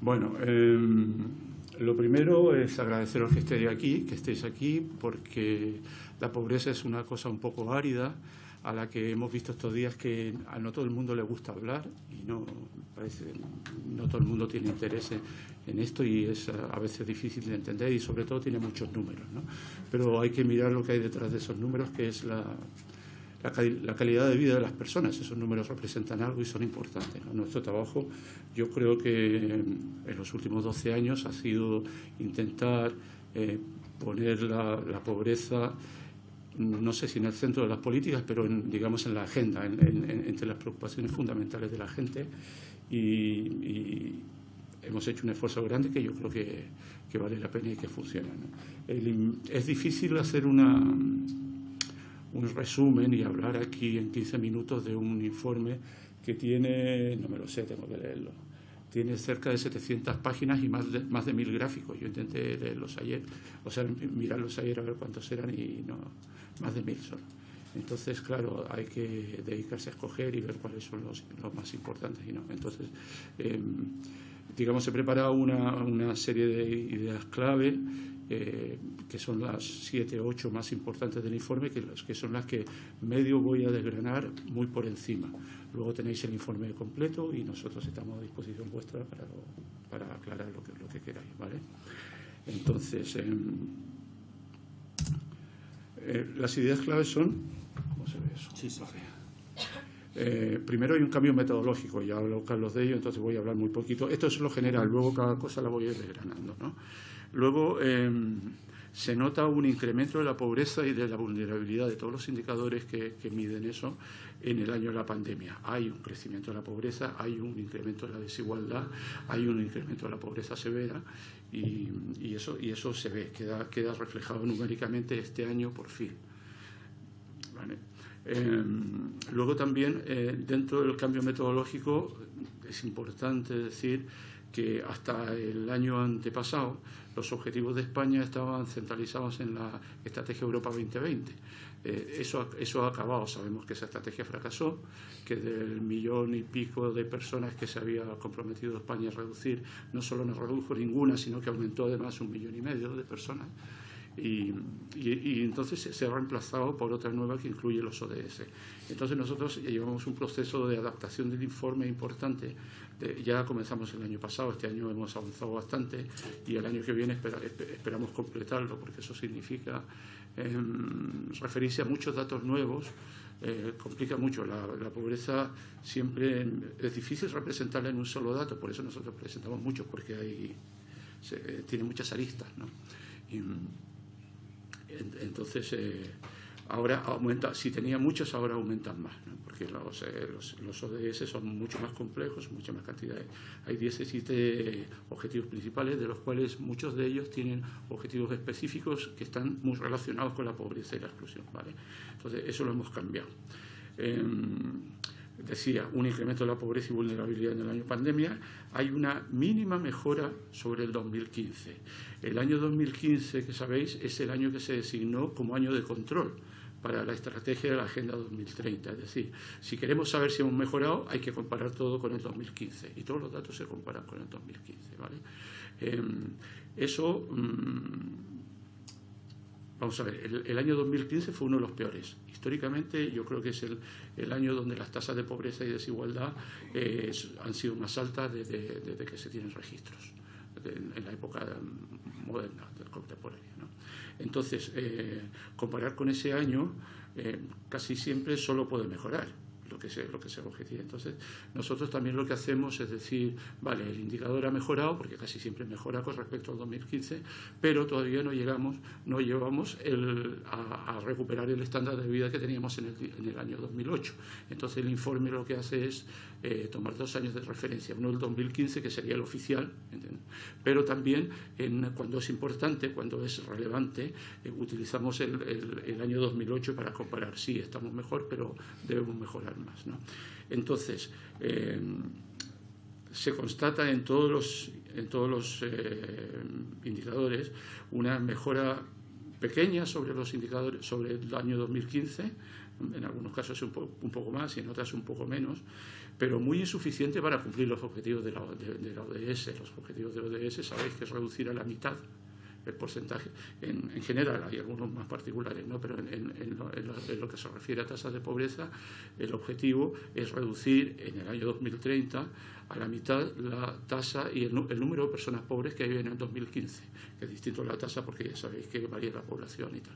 Bueno, em, lo primero es agradeceros que estéis aquí, que estéis aquí, porque la pobreza es una cosa un poco árida a la que hemos visto estos días que a no todo el mundo le gusta hablar y no parece no todo el mundo tiene interés en esto y es a veces difícil de entender y sobre todo tiene muchos números, ¿no? Pero hay que mirar lo que hay detrás de esos números, que es la, la, calidad de vida de las personas. Esos números representan algo y son importantes. Nuestro trabajo, yo creo que en los últimos 12 años ha sido intentar eh, poner la, pobreza, no sé si en el centro de las políticas, pero digamos en la agenda, entre las preocupaciones fundamentales de la gente. Y, hemos hecho un esfuerzo grande que yo creo que, vale la pena y que funciona. es difícil hacer una un resumen y hablar aquí en 15 minutos de un informe que tiene, no me lo sé, tengo que leerlo, tiene cerca de 700 páginas y más de, más de mil gráficos. Yo intenté leerlos ayer, o sea, mirarlos ayer a ver cuántos eran y no, más de mil solo. Entonces, claro, hay que dedicarse a escoger y ver cuáles son los, los más importantes y no. Entonces, em, digamos, he preparado una, una serie de ideas clave eh, que son las siete o ocho más importantes del informe, que, que son las que medio voy a desgranar muy por encima. Luego tenéis el informe completo y nosotros estamos a disposición vuestra para, para aclarar lo que, lo que queráis. ¿vale? Entonces, em, eh, las ideas claves son... ¿Cómo se ve eso? Sí, sí. Eh, primero hay un cambio metodológico, ya habló Carlos de ello, entonces voy a hablar muy poquito. Esto es lo general, luego cada cosa la voy a ir desgranando. ¿no? Luego, em, se nota un incremento de la pobreza y de la vulnerabilidad de todos los indicadores que, miden eso en el año de la pandemia. Hay un crecimiento de la pobreza, hay un incremento de la desigualdad, hay un incremento de la pobreza severa y, eso, y eso se ve, queda, queda reflejado numéricamente este año por fin. Em, luego también, eh, dentro del cambio metodológico, es importante decir que hasta el año antepasado los objetivos de España estaban centralizados en la Estrategia Europa 2020. Eh, eso, eso ha acabado, sabemos que esa estrategia fracasó, que del millón y pico de personas que se había comprometido España a reducir, no solo no redujo ninguna, sino que aumentó además un millón y medio de personas. Y, entonces se ha reemplazado por otra nueva que incluye los ODS. Entonces nosotros llevamos un proceso de adaptación del informe importante. Ya comenzamos el año pasado, este año hemos avanzado bastante y el año que viene esperamos completarlo porque eso significa em, referirse a muchos datos nuevos. Eh, complica mucho. La, pobreza siempre es difícil representarla en un solo dato, por eso nosotros presentamos muchos, porque hay, tiene muchas aristas. ¿no? Entonces, eh, ahora aumenta, si tenía muchos, ahora aumentan más, porque los, eh, los, ODS son mucho más complejos, muchas más cantidades. Hay 17 objetivos principales, de los cuales muchos de ellos tienen objetivos específicos que están muy relacionados con la pobreza y la exclusión. ¿vale? Entonces, eso lo hemos cambiado. Em, decía, un incremento de la pobreza y vulnerabilidad en el año pandemia, hay una mínima mejora sobre el 2015. El año 2015, que sabéis, es el año que se designó como año de control para la estrategia de la Agenda 2030. Es decir, si queremos saber si hemos mejorado, hay que comparar todo con el 2015 y todos los datos se comparan con el 2015. ¿vale? Em, eso, mm, vamos a ver, el, año 2015 fue uno de los peores. Históricamente yo creo que es el, año donde las tasas de pobreza y desigualdad eh, han sido más altas desde, desde que se tienen registros en, la época moderna, del contemporáneo. Entonces, eh, comparar con ese año eh, casi siempre solo puede mejorar lo que se, lo que se objetivo. Entonces, nosotros también lo que hacemos es decir, vale, el indicador ha mejorado, porque casi siempre mejora con respecto al 2015, pero todavía no llegamos, no llevamos a, recuperar el estándar de vida que teníamos en el, en el, año 2008. Entonces, el informe lo que hace es eh, tomar dos años de referencia, uno el 2015, que sería el oficial, pero también en, cuando es importante, cuando es relevante, eh, utilizamos el, el, año 2008 para comparar. Sí, estamos mejor, pero debemos mejorar más. ¿no? Entonces, eh, se constata en todos los, en todos los eh, indicadores una mejora pequeña sobre los indicadores sobre el año 2015 en algunos casos un, un, poco más y en otras un poco menos pero muy insuficiente para cumplir los objetivos de la, ODS. Los objetivos de la ODS sabéis que es reducir a la mitad el porcentaje, en, general, hay algunos más particulares, ¿no? pero en, lo, que se refiere a tasas de pobreza, el objetivo es reducir en el año 2030 a la mitad la tasa y el, número de personas pobres que hay en el 2015, que es distinto a la tasa porque ya sabéis que varía la población y tal.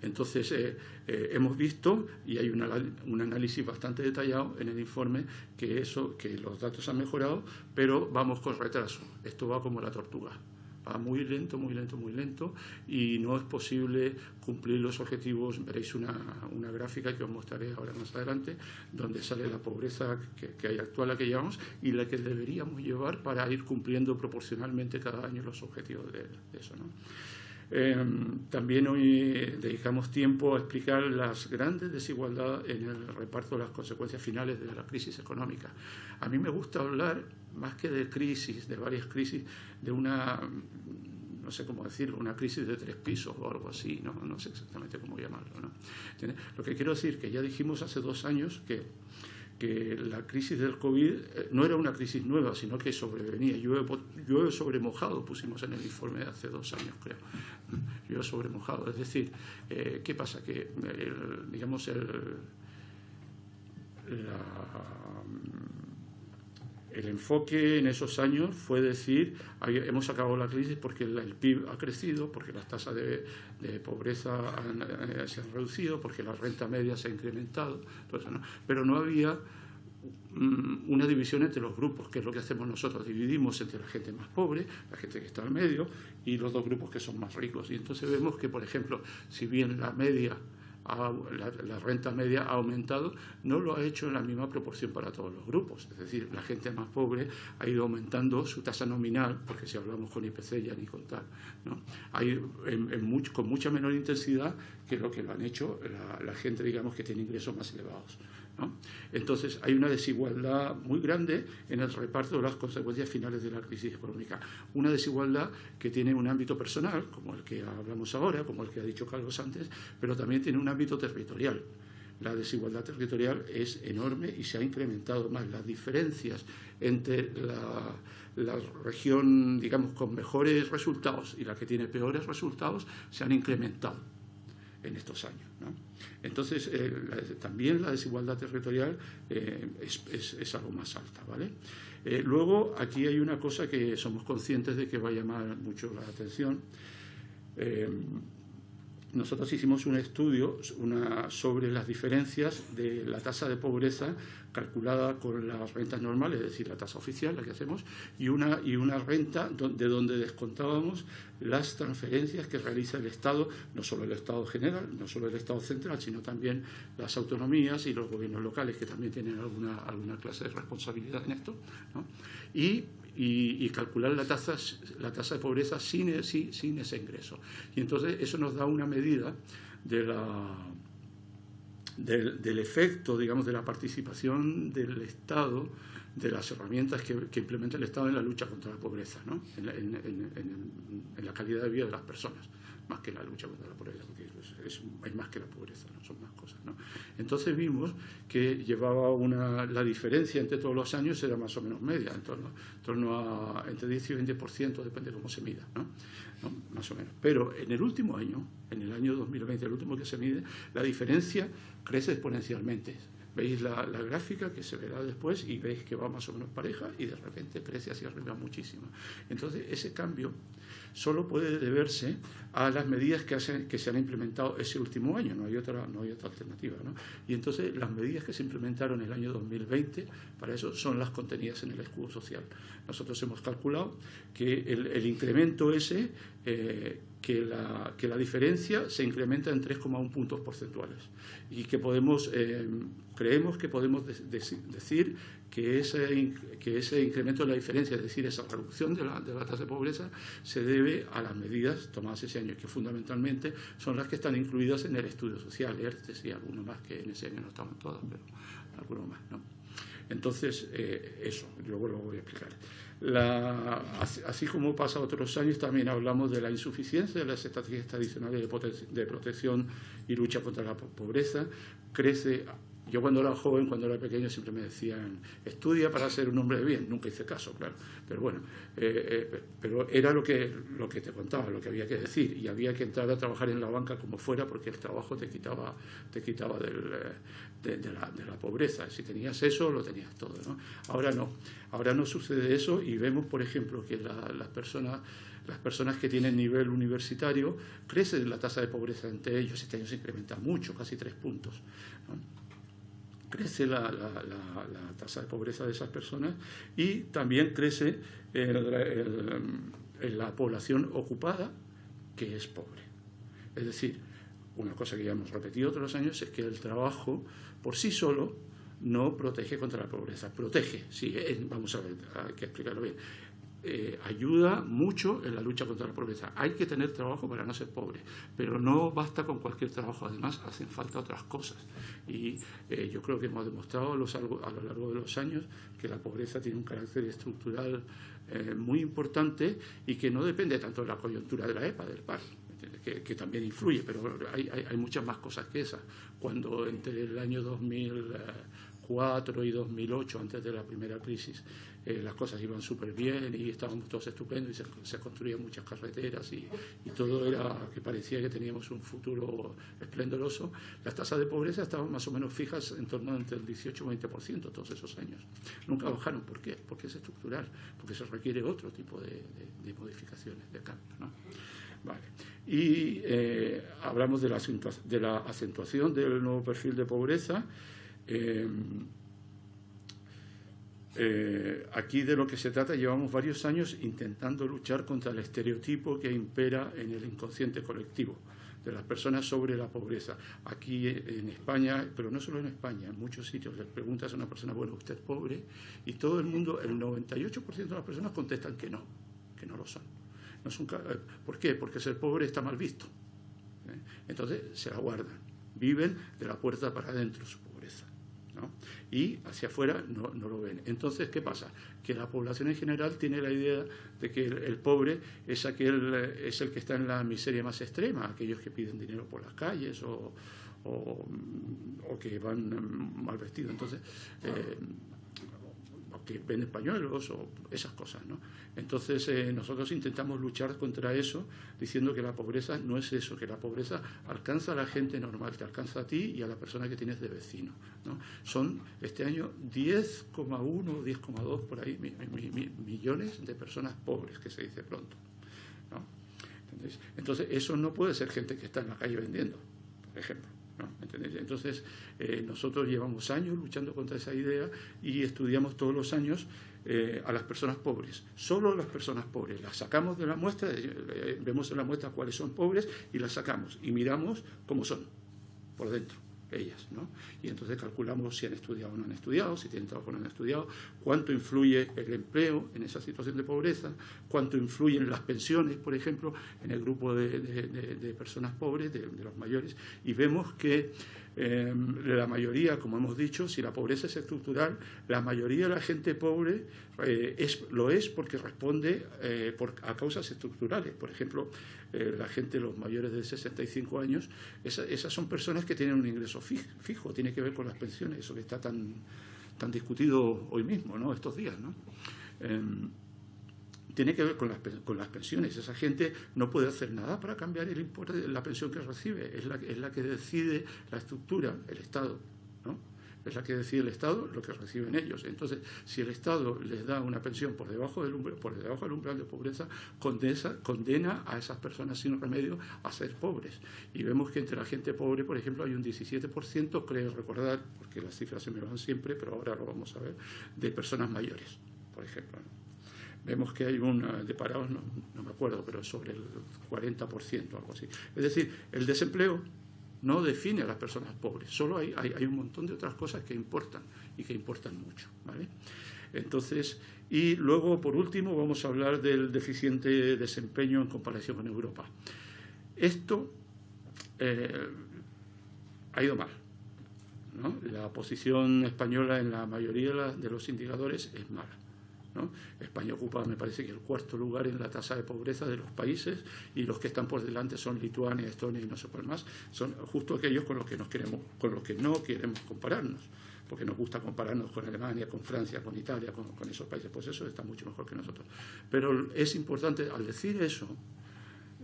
Entonces, eh, eh, hemos visto, y hay un análisis bastante detallado en el informe, que, eso, que los datos han mejorado, pero vamos con retraso. Esto va como la tortuga va muy lento, muy lento, muy lento y no es posible cumplir los objetivos. Veréis una, gráfica que os mostraré ahora más adelante, donde sale la pobreza que, hay actual, la que llevamos, y la que deberíamos llevar para ir cumpliendo proporcionalmente cada año los objetivos de, eso. Em, también hoy dedicamos tiempo a explicar las grandes desigualdades en el reparto de las consecuencias finales de la crisis económica. A mí me gusta hablar, más que de crisis, de varias crisis, de una, no sé cómo decirlo, una crisis de tres pisos o algo así, no, no sé exactamente cómo llamarlo. Lo que quiero decir que ya dijimos hace dos años que que la crisis del COVID eh, no era una crisis nueva, sino que sobrevenía. Llueve, sobre mojado, pusimos en el informe de hace dos años, creo. Llueve sobre mojado. Es decir, eh, ¿qué pasa? Que, digamos, el, el enfoque en esos años fue decir, hemos acabado la crisis porque el, PIB ha crecido, porque las tasas de, pobreza eh, se han reducido, porque la renta media se ha incrementado, pero no había mm, una división entre los grupos, que es lo que hacemos nosotros. Dividimos entre la gente más pobre, la gente que está al medio, y los dos grupos que son más ricos. Y entonces vemos que, por ejemplo, si bien la media la, renta media ha aumentado, no lo ha hecho en la misma proporción para todos los grupos. Es decir, la gente más pobre ha ido aumentando su tasa nominal, porque si hablamos con IPC ya ni contar, ¿no? Hay con mucha menor intensidad que lo que lo han hecho la gente, digamos, que tiene ingresos más elevados. Entonces, hay una desigualdad muy grande en el reparto de las consecuencias finales de la crisis económica. Una desigualdad que tiene un ámbito personal, como el que hablamos ahora, como el que ha dicho Carlos antes, pero también tiene un ámbito territorial. La desigualdad territorial es enorme y se ha incrementado más. Las diferencias entre la, región, digamos, con mejores resultados y la que tiene peores resultados se han incrementado en estos años. Entonces, eh, también la desigualdad territorial eh, es, algo más alta. ¿vale? Eh, luego, aquí hay una cosa que somos conscientes de que va a llamar mucho la atención. Nosotros hicimos un estudio sobre las diferencias de la tasa de pobreza calculada con las rentas normales, es decir, la tasa oficial, la que hacemos, y una, y una renta de donde descontábamos las transferencias que realiza el Estado, no solo el Estado general, no solo el Estado central, sino también las autonomías y los gobiernos locales, que también tienen alguna, alguna clase de responsabilidad en esto, y, y, calcular la tasa, la tasa de pobreza sin, sin, sin ese ingreso. Y entonces eso nos da una medida de la del, efecto, digamos, de la participación del Estado, de las herramientas que, implementa el Estado en la lucha contra la pobreza, ¿no? en, la calidad de vida de las personas, más que la lucha contra la pobreza, porque es, hay más que la pobreza, ¿no? son más cosas. ¿no? Entonces vimos que llevaba una, la diferencia entre todos los años era más o menos media, en torno, en torno a entre 10 y 20%, depende de cómo se mida. ¿no? más o menos. Pero en el último año, en el año 2020, el último que se mide, la diferencia crece exponencialmente. Veis la, gráfica que se verá después y veis que va más o menos pareja y de repente crece hacia arriba muchísimo. Entonces, ese cambio solo puede deberse a las medidas que, hacen, que se han implementado ese último año, no hay otra, no hay otra alternativa. ¿no? Y entonces las medidas que se implementaron en el año 2020, para eso son las contenidas en el escudo social. Nosotros hemos calculado que el, incremento ese, eh, que, la, que, la, diferencia se incrementa en 3,1 puntos porcentuales y que podemos, eh, creemos que podemos decir que ese, que ese incremento de la diferencia, es decir, esa reducción de la, de la tasa de pobreza, se debe a las medidas tomadas ese año, que fundamentalmente son las que están incluidas en el estudio social, ERTES y algunos más que en ese año no estaban todas, pero algunos más, ¿no? Entonces, eh, eso, luego lo voy a explicar. Así, como pasa otros años, también hablamos de la insuficiencia de las estrategias tradicionales de, de protección y lucha contra la pobreza. Crece yo cuando era joven, cuando era pequeño, siempre me decían, estudia para ser un hombre de bien. Nunca hice caso, claro. Pero bueno, eh, eh, pero era lo que, lo que te contaba, lo que había que decir. Y había que entrar a trabajar en la banca como fuera porque el trabajo te quitaba, te quitaba del, de, la, de, la, pobreza. Si tenías eso, lo tenías todo. ¿no? Ahora no. Ahora no sucede eso y vemos, por ejemplo, que las personas las personas que tienen nivel universitario, crece la tasa de pobreza entre ellos. Este año se incrementa mucho, casi tres puntos. Crece la, tasa de pobreza de esas personas y también crece la población ocupada, que es pobre. Es decir, una cosa que ya hemos repetido todos los años es que el trabajo por sí solo no protege contra la pobreza. Protege, sí, vamos a ver, hay que explicarlo bien eh, ayuda mucho en la lucha contra la pobreza. Hay que tener trabajo para no ser pobre, pero no basta con cualquier trabajo, además hacen falta otras cosas. Y eh, yo creo que hemos demostrado a lo largo de los años que la pobreza tiene un carácter estructural eh, muy importante y que no depende tanto de la coyuntura de la EPA, del PAR. Que, también influye, pero hay, muchas más cosas que esas. Cuando entre el año 2004 y 2008, antes de la primera crisis, eh, las cosas iban súper bien y estábamos todos estupendos y se, construían muchas carreteras y, todo era que parecía que teníamos un futuro esplendoroso, las tasas de pobreza estaban más o menos fijas en torno entre el 18 y 20% todos esos años. Nunca bajaron. ¿Por qué? Porque es estructural, porque se requiere otro tipo de, modificaciones, de cambios. ¿no? Vale. Y eh, hablamos de la, de la acentuación del nuevo perfil de pobreza. Eh, eh, aquí de lo que se trata, llevamos varios años intentando luchar contra el estereotipo que impera en el inconsciente colectivo de las personas sobre la pobreza. Aquí en España, pero no solo en España, en muchos sitios les preguntas a una persona, bueno, ¿usted es pobre? Y todo el mundo, el 98% de las personas contestan que no, que no lo son. Eh, ¿Por qué? Porque ser pobre está mal visto. ¿eh? Entonces se la guardan, viven de la puerta para adentro pobreza y hacia afuera no, lo ven. Entonces, ¿qué pasa? Que la población en general tiene la idea de que el, pobre es, aquel, es el que está en la miseria más extrema, aquellos que piden dinero por las calles o, que van mal vestidos. Entonces, eh, que venden pañuelos o esas cosas. ¿no? Entonces eh, nosotros intentamos luchar contra eso diciendo que la pobreza no es eso, que la pobreza alcanza a la gente normal, te alcanza a ti y a la persona que tienes de vecino. ¿no? Son este año 10,1 o 10,2 por ahí millones de personas pobres, que se dice pronto. ¿no? Entonces eso no puede ser gente que está en la calle vendiendo, por ejemplo. Entonces, eh, nosotros llevamos años luchando contra esa idea y estudiamos todos los años eh, a las personas pobres, solo las personas pobres. Las sacamos de la muestra, eh, vemos en la muestra cuáles son pobres y las sacamos y miramos cómo son por dentro ellas, ¿no? Y entonces calculamos si han estudiado o no han estudiado, si tienen trabajo o no han estudiado, cuánto influye el empleo en esa situación de pobreza, cuánto influyen las pensiones, por ejemplo, en el grupo de, personas pobres, de, los mayores, y vemos que eh, la mayoría, como hemos dicho, si la pobreza es estructural, la mayoría de la gente pobre eh, es, lo es porque responde eh, a causas estructurales. Por ejemplo, eh, la gente, los mayores de 65 años, esas son personas que tienen un ingreso fijo, tiene que ver con las pensiones, eso que está tan, tan discutido hoy mismo, ¿no? estos días. ¿no? Em, tiene que ver con las, con las, pensiones. Esa gente no puede hacer nada para cambiar el importe de la pensión que recibe. Es la, es la que decide la estructura, el Estado. ¿no? Es la que decide el Estado lo que reciben ellos. Entonces, si el Estado les da una pensión por debajo del umbral, por debajo del umbral de pobreza, condena a esas personas sin remedio a ser pobres. Y vemos que entre la gente pobre, por ejemplo, hay un 17%, creo recordar, porque las cifras se me van siempre, pero ahora lo vamos a ver, de personas mayores, por ejemplo. Vemos que hay un, de parados, no, no me acuerdo, pero sobre el 40%, algo así. Es decir, el desempleo no define a las personas pobres, solo hay, hay, un montón de otras cosas que importan y que importan mucho. ¿vale? Entonces, y luego, por último, vamos a hablar del deficiente desempeño en comparación con Europa. Esto eh, ha ido mal. La posición española en la mayoría de los indicadores es mala. España ocupa, me parece que el cuarto lugar en la tasa de pobreza de los países y los que están por delante son Lituania, Estonia y no sé cuál más, son justo aquellos con los que nos queremos, con los que no queremos compararnos porque nos gusta compararnos con Alemania, con Francia, con Italia, con, esos países, pues eso está mucho mejor que nosotros. Pero es importante, al decir eso,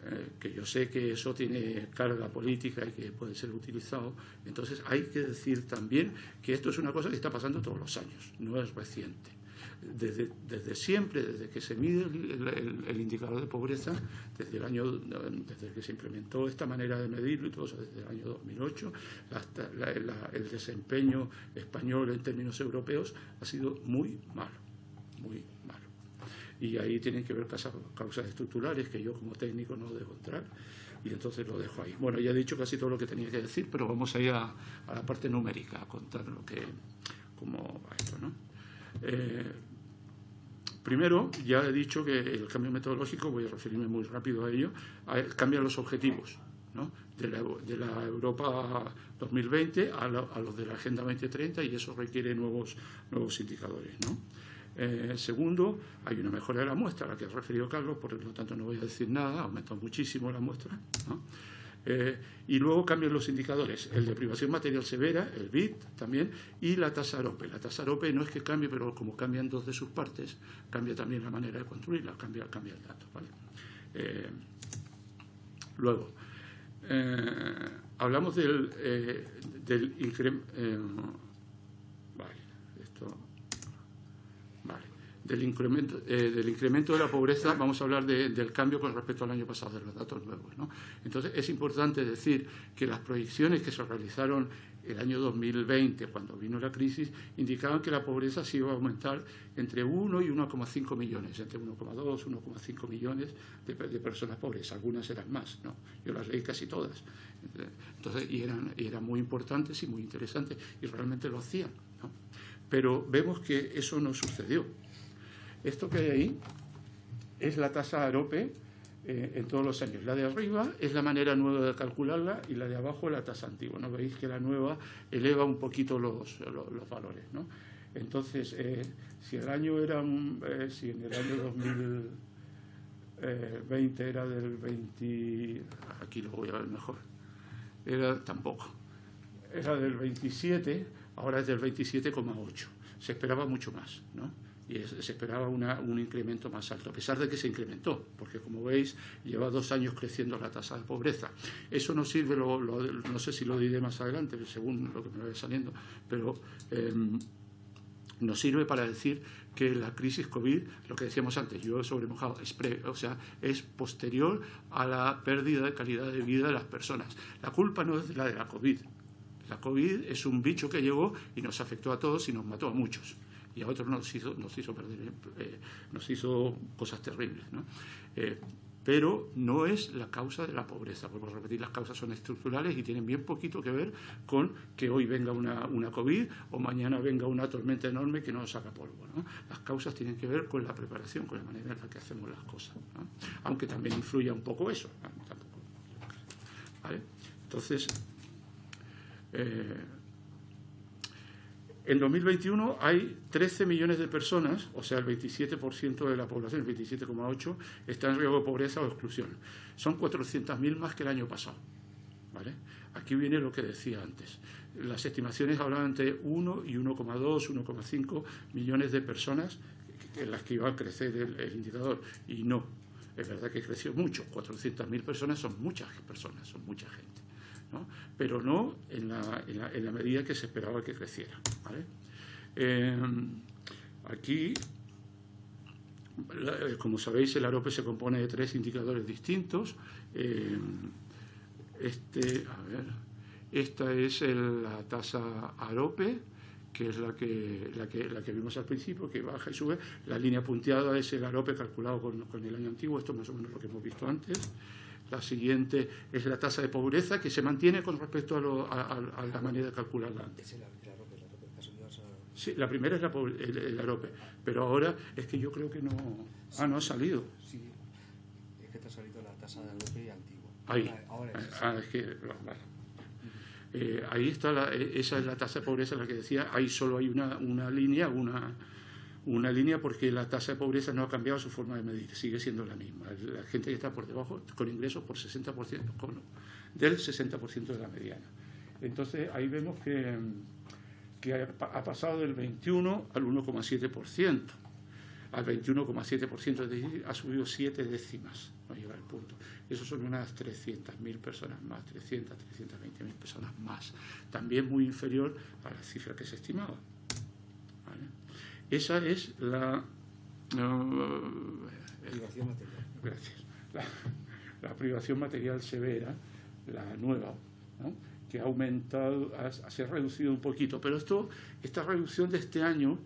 eh, que yo sé que eso tiene carga política y que puede ser utilizado, entonces hay que decir también que esto es una cosa que está pasando todos los años, no es reciente desde, desde, siempre, desde que se mide el, indicador de pobreza, desde el año, desde que se implementó esta manera de medirlo y todo eso, desde el año 2008, hasta el desempeño español en términos europeos ha sido muy malo, muy malo. Y ahí tienen que ver causas, estructurales que yo como técnico no debo entrar y entonces lo dejo ahí. Bueno, ya he dicho casi todo lo que tenía que decir, pero vamos a ir a, la parte numérica, a contar lo que, cómo va esto, ¿no? Eh, Primero, ya he dicho que el cambio metodológico, voy a referirme muy rápido a ello, cambia los objetivos de, la, Europa 2020 a, los de la Agenda 2030 y eso requiere nuevos, nuevos indicadores. Eh, segundo, hay una mejora de la muestra, a la que ha referido Carlos, por lo tanto no voy a decir nada, ha aumentado muchísimo la muestra. Eh, y luego cambian los indicadores, el de privación material severa, el BIT también, y la tasa AROPE. La tasa AROPE no es que cambie, pero como cambian dos de sus partes, cambia también la manera de construirla, cambia, cambia el dato. Eh, luego, eh, hablamos del, del incremento del incremento, eh, del incremento de la pobreza, vamos a hablar del cambio con respecto al año pasado, de los datos nuevos. ¿no? Entonces, es importante decir que las proyecciones que se realizaron el año 2020, cuando vino la crisis, indicaban que la pobreza se iba a aumentar entre 1 y 1,5 millones, entre 1,2 y 1,5 millones de, personas pobres. Algunas eran más, ¿no? Yo las leí casi todas. Entonces, y eran, y eran muy importantes y muy interesantes, y realmente lo hacían. ¿no? Pero vemos que eso no sucedió. Esto que hay ahí es la tasa AROPE eh, en todos los años. La de arriba es la manera nueva de calcularla y la de abajo la tasa antigua. ¿no? Veis que la nueva eleva un poquito los, los, valores. ¿no? Entonces, eh, si el año era, eh, si en el año 2020 era del 20, aquí lo voy a ver mejor, era tampoco, era del 27, ahora es del 27,8. Se esperaba mucho más, ¿no? Y se esperaba un incremento más alto, a pesar de que se incrementó, porque como veis lleva dos años creciendo la tasa de pobreza. Eso no sirve, no sé si lo diré más adelante, según lo que me vaya saliendo, pero em, nos sirve para decir que la crisis COVID, lo que decíamos antes, yo sobre mojado, es o sea, es posterior a la pérdida de calidad de vida de las personas. La culpa no es la de la COVID. La COVID es un bicho que llegó y nos afectó a todos y nos mató a muchos y a otros nos hizo, nos hizo, perder, eh, nos hizo cosas terribles. ¿no? Eh, pero no es la causa de la pobreza. Vuelvo a repetir, las causas son estructurales y tienen bien poquito que ver con que hoy venga una, una COVID o mañana venga una tormenta enorme que nos saca polvo. ¿no? Las causas tienen que ver con la preparación, con la manera en la que hacemos las cosas. ¿no? Aunque también influya un poco eso. Tampoco. Entonces, eh, en 2021 hay 13 millones de personas, o sea, el 27% de la población, el 27,8%, está en riesgo de pobreza o exclusión. Son 400.000 más que el año pasado. ¿vale? Aquí viene lo que decía antes. Las estimaciones hablaban entre 1 y 1,2, 1,5 millones de personas en las que iba a crecer el, indicador. Y no, es verdad que creció mucho. 400.000 personas son muchas personas, son mucha gente pero no en la, medida que se esperaba que creciera. Eh, aquí, como sabéis, el AROPE se compone de tres indicadores distintos. Eh, este, esta es la tasa AROPE, que es la que, la que, la que vimos al principio, que baja y sube. La línea punteada es el AROPE calculado con, con el año antiguo, esto es más o menos lo que hemos visto antes. La siguiente es la tasa de pobreza, que se mantiene con respecto a, la manera de calcularla antes. Sí, la primera es la, el, AROPE, pero ahora es que yo creo que no... ah, no ha salido. Sí, es que te ha salido la tasa de AROPE antigua. Ahí, ahora, ah, es que... Eh, ahí está, la, esa es la tasa de pobreza, la que decía, ahí solo hay una, una línea, una, una línea porque la tasa de pobreza no ha cambiado su forma de medir, sigue siendo la misma. La gente que está por debajo, con ingresos por 60%, con, del 60% de la mediana. Entonces ahí vemos que, que ha pasado del 21 al 1,7%, al 21,7%, es decir, ha subido 7 décimas, no llega al punto. Eso son unas 300.000 personas más, 300, 320.000 personas más. También muy inferior a la cifra que se estimaba. Esa es la... privación material. Gracias. La, privación material severa, la nueva, que ha aumentado, se ha reducido un poquito, pero esto, esta reducción de este año,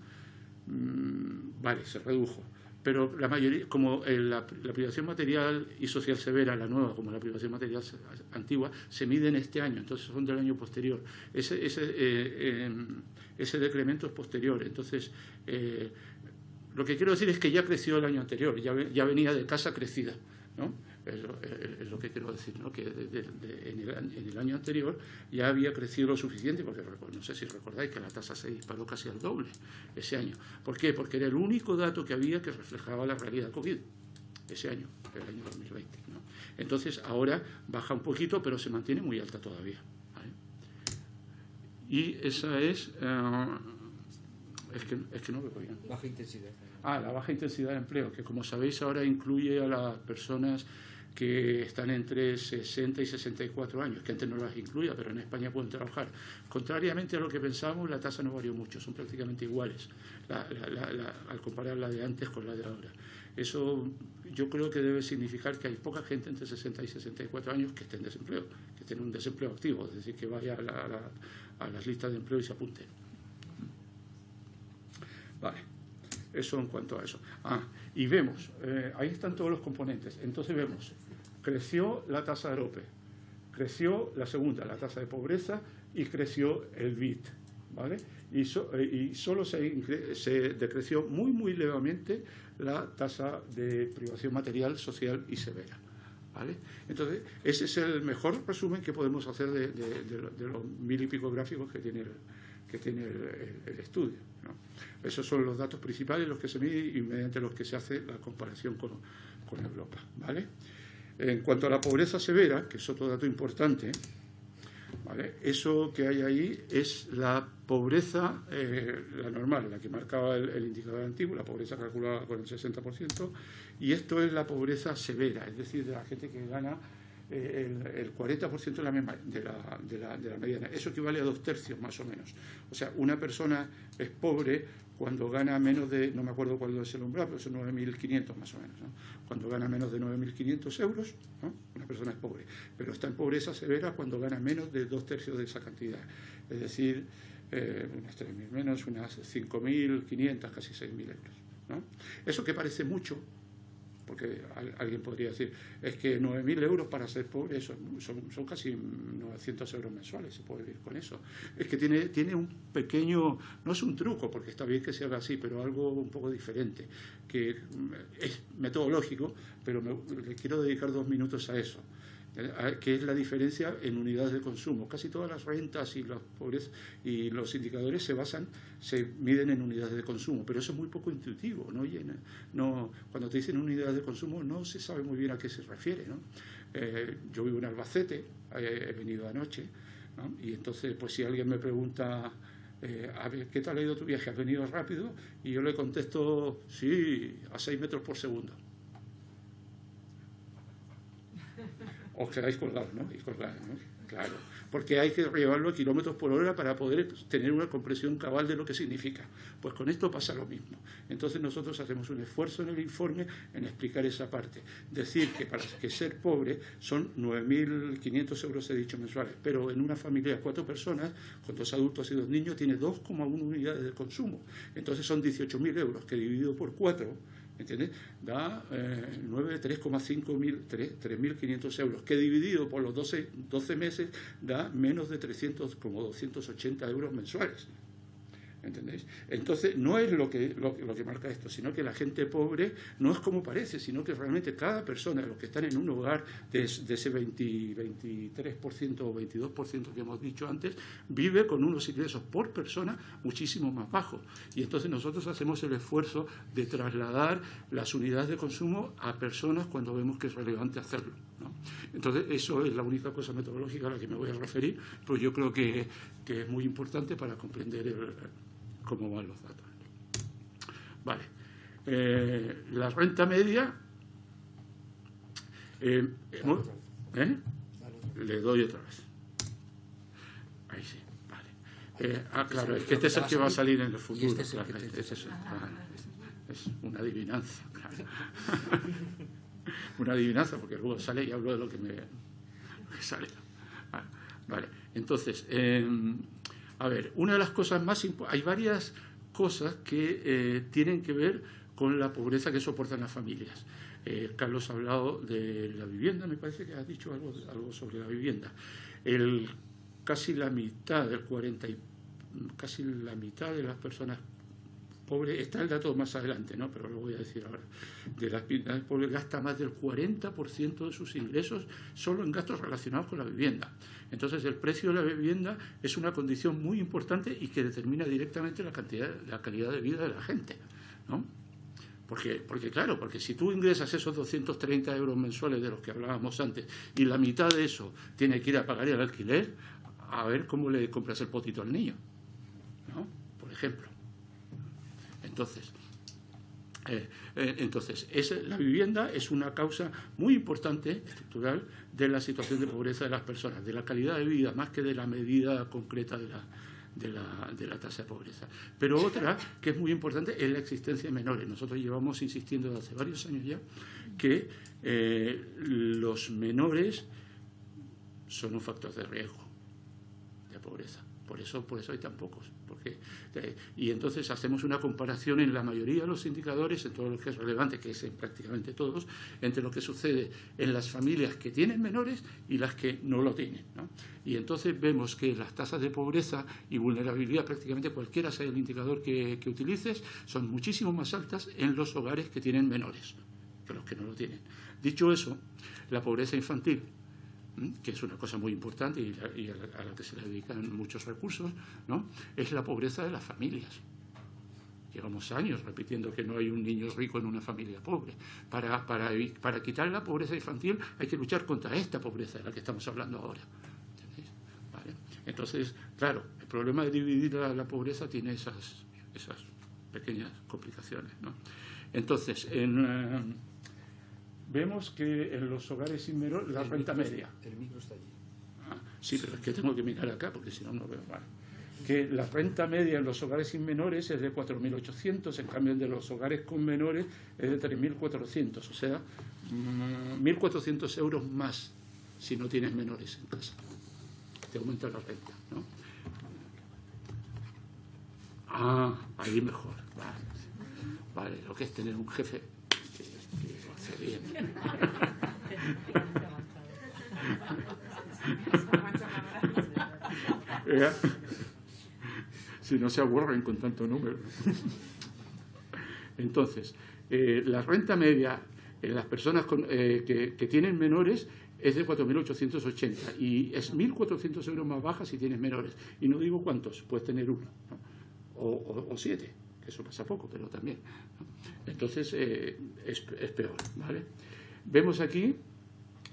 mm, vale, se redujo, pero la mayoría, como la, privación material y social severa, la nueva, como la privación material antigua, se mide en este año, entonces son del año posterior. Ese, ese, eh, em, ese decremento es posterior, entonces eh, lo que quiero decir es que ya creció el año anterior, ya venía de casa crecida, ¿no? Es lo, que quiero decir, ¿no? que en, el, año anterior ya había crecido lo suficiente, porque no sé si recordáis que la tasa se disparó casi al doble ese año. ¿Por qué? Porque era el único dato que había que reflejaba la realidad COVID ese año, el año 2020. Entonces ahora baja un poquito, pero se mantiene muy alta todavía. Y esa es... Eh, es, que, es que no. Baja intensidad. Ah, la baja intensidad de empleo, que como sabéis ahora incluye a las personas que están entre 60 y 64 años, que antes no las incluía, pero en España pueden trabajar. Contrariamente a lo que pensábamos, la tasa no varió mucho, son prácticamente iguales al comparar la de antes con la de ahora. Eso yo creo que debe significar que hay poca gente entre 60 y 64 años que esté en desempleo, que esté en un desempleo activo, es decir, que vaya a, las listas de empleo y se apunte. Vale, eso en cuanto a eso. Ah, y vemos, eh, ahí están todos los componentes. Entonces vemos creció la tasa de AROPE, creció la segunda, la tasa de pobreza, y creció el BIT. ¿vale? Y, eh, solo se, decreció muy, muy levemente la tasa de privación material, social y severa. ¿vale? Entonces, ese es el mejor resumen que podemos hacer de, los mil y pico gráficos que tiene que tiene el, estudio. Esos son los datos principales, los que se miden y mediante los que se hace la comparación con, con Europa. ¿vale? En cuanto a la pobreza severa, que es otro dato importante, eso que hay ahí es la pobreza, eh, la normal, la que marcaba el, indicador antiguo, la pobreza calculada con el 60%, y esto es la pobreza severa, es decir, de la gente que gana eh, el, 40% de la, de, la, de, la, de la mediana. Eso equivale a dos tercios más o menos. O sea, una persona es pobre cuando gana menos de, no me acuerdo cuál es el umbral, pero son 9.500 más o menos. Cuando gana menos de 9.500 euros, una persona es pobre. Pero está en pobreza severa cuando gana menos de dos tercios de esa cantidad. Es decir, eh, unas 3.000 menos, unas 5.500, casi 6.000 euros. Eso que parece mucho, porque alguien podría decir, es que 9.000 euros para ser pobre son, son, casi 900 euros mensuales, se puede vivir con eso. Es que tiene, tiene un pequeño, no es un truco, porque está bien que se haga así, pero algo un poco diferente, que es metodológico, pero le quiero dedicar dos minutos a eso. Eh, que es la diferencia en unidades de consumo. Casi todas las rentas y los pobres y los indicadores se basan, se miden en unidades de consumo, pero eso es muy poco intuitivo, ¿no? no cuando te dicen unidades de consumo no se sabe muy bien a qué se refiere, ¿no? Eh, yo vivo en Albacete, eh, he venido anoche, y entonces, pues si alguien me pregunta, ¿qué tal ha ido tu viaje? ¿Has venido rápido? Y yo le contesto, sí, a 6 metros por segundo. Os quedáis colgados, ¿no? Y colgados, ¿no? Claro, porque hay que llevarlo a kilómetros por hora para poder tener una comprensión cabal de lo que significa. Pues con esto pasa lo mismo. Entonces nosotros hacemos un esfuerzo en el informe en explicar esa parte. Decir que para que ser pobre son 9.500 euros, he dicho, mensuales, pero en una familia de cuatro personas, con dos adultos y dos niños, tiene 2,1 unidades de consumo. Entonces son 18.000 euros, que dividido por cuatro ¿entiendes? Da eh, 3.500 euros, que dividido por los 12, 12 meses da menos de 300, como 280 euros mensuales. ¿Entendéis? Entonces, no es lo que, lo, que marca esto, sino que la gente pobre no es como parece, sino que realmente cada persona, los que están en un hogar de, ese 20, 23% o 22% que hemos dicho antes, vive con unos ingresos por persona muchísimo más bajos. Y entonces nosotros hacemos el esfuerzo de trasladar las unidades de consumo a personas cuando vemos que es relevante hacerlo. Entonces, eso es la única cosa metodológica a la que me voy a referir, pero yo creo que, que es muy importante para comprender el cómo van los datos. Vale. Eh, la renta media. Eh, ¿eh? Le doy otra vez. Ahí sí, vale. ah, claro, es que este es el que va a salir en el futuro. Este es, una adivinanza, claro. una adivinanza, porque luego sale y hablo de lo que me sale. Vale, entonces, a ver, una de las cosas más importantes, hay varias cosas que eh, tienen que ver con la pobreza que soportan las familias. Eh, Carlos ha hablado de la vivienda, me parece que ha dicho algo, algo sobre la vivienda. El, casi la mitad, del 40 casi la mitad de las personas pobres, está el dato más adelante, ¿no? pero lo voy a decir ahora, de las personas pobres gasta más del 40% de sus ingresos solo en gastos relacionados con la vivienda. Entonces, el precio de la vivienda es una condición muy importante y que determina directamente la, cantidad, la calidad de vida de la gente. ¿no? Porque, porque, claro, porque si tú ingresas esos 230 euros mensuales de los que hablábamos antes y la mitad de eso tiene que ir a pagar el alquiler, a ver cómo le compras el potito al niño. ¿no? Por ejemplo. Entonces, eh, eh, entonces, la vivienda es una causa muy importante, estructural, de la situación de pobreza de las personas, de la calidad de vida, más que de la medida concreta de la, tasa de pobreza. Pero otra que es muy importante es la existencia de menores. Nosotros llevamos insistiendo desde hace varios años ya que eh, los menores son un factor de riesgo de pobreza. Por eso, por eso hay tan pocos. Porque, eh, y entonces hacemos una comparación en la mayoría de los indicadores, en todo lo que es relevante, que es en prácticamente todos, entre lo que sucede en las familias que tienen menores y las que no lo tienen. Y entonces vemos que las tasas de pobreza y vulnerabilidad, prácticamente cualquiera sea el indicador que, que utilices, son muchísimo más altas en los hogares que tienen menores que los que no lo tienen. Dicho eso, la pobreza infantil que es una cosa muy importante y, a, la, que se le dedican muchos recursos, ¿no? es la pobreza de las familias. Llevamos años repitiendo que no hay un niño rico en una familia pobre. Para, para, para quitar la pobreza infantil hay que luchar contra esta pobreza de la que estamos hablando ahora. Entonces, claro, el problema de dividir la, pobreza tiene esas, esas pequeñas complicaciones. ¿no? Entonces, en... Eh, vemos que en los hogares sin menor la renta media. El micro está allí. Ah, sí, pero es que tengo que mirar acá porque si no, no veo mal. Que la renta media en los hogares sin menores es de 4.800, en cambio el de los hogares con menores es de 3.400, o sea, 1.400 mm, euros más si no tienes menores en casa. Te aumenta la renta, ¿no? Ah, ahí mejor. Vale, vale lo que es tener un jefe si no se aburren con tanto número. Entonces, eh, la renta media en las personas eh, que, tienen menores es de 4.880 y es 1.400 euros más baja si tienes menores. Y no digo cuántos, puedes tener uno o siete eso pasa poco, pero también. Entonces eh, es, peor. ¿vale? Vemos aquí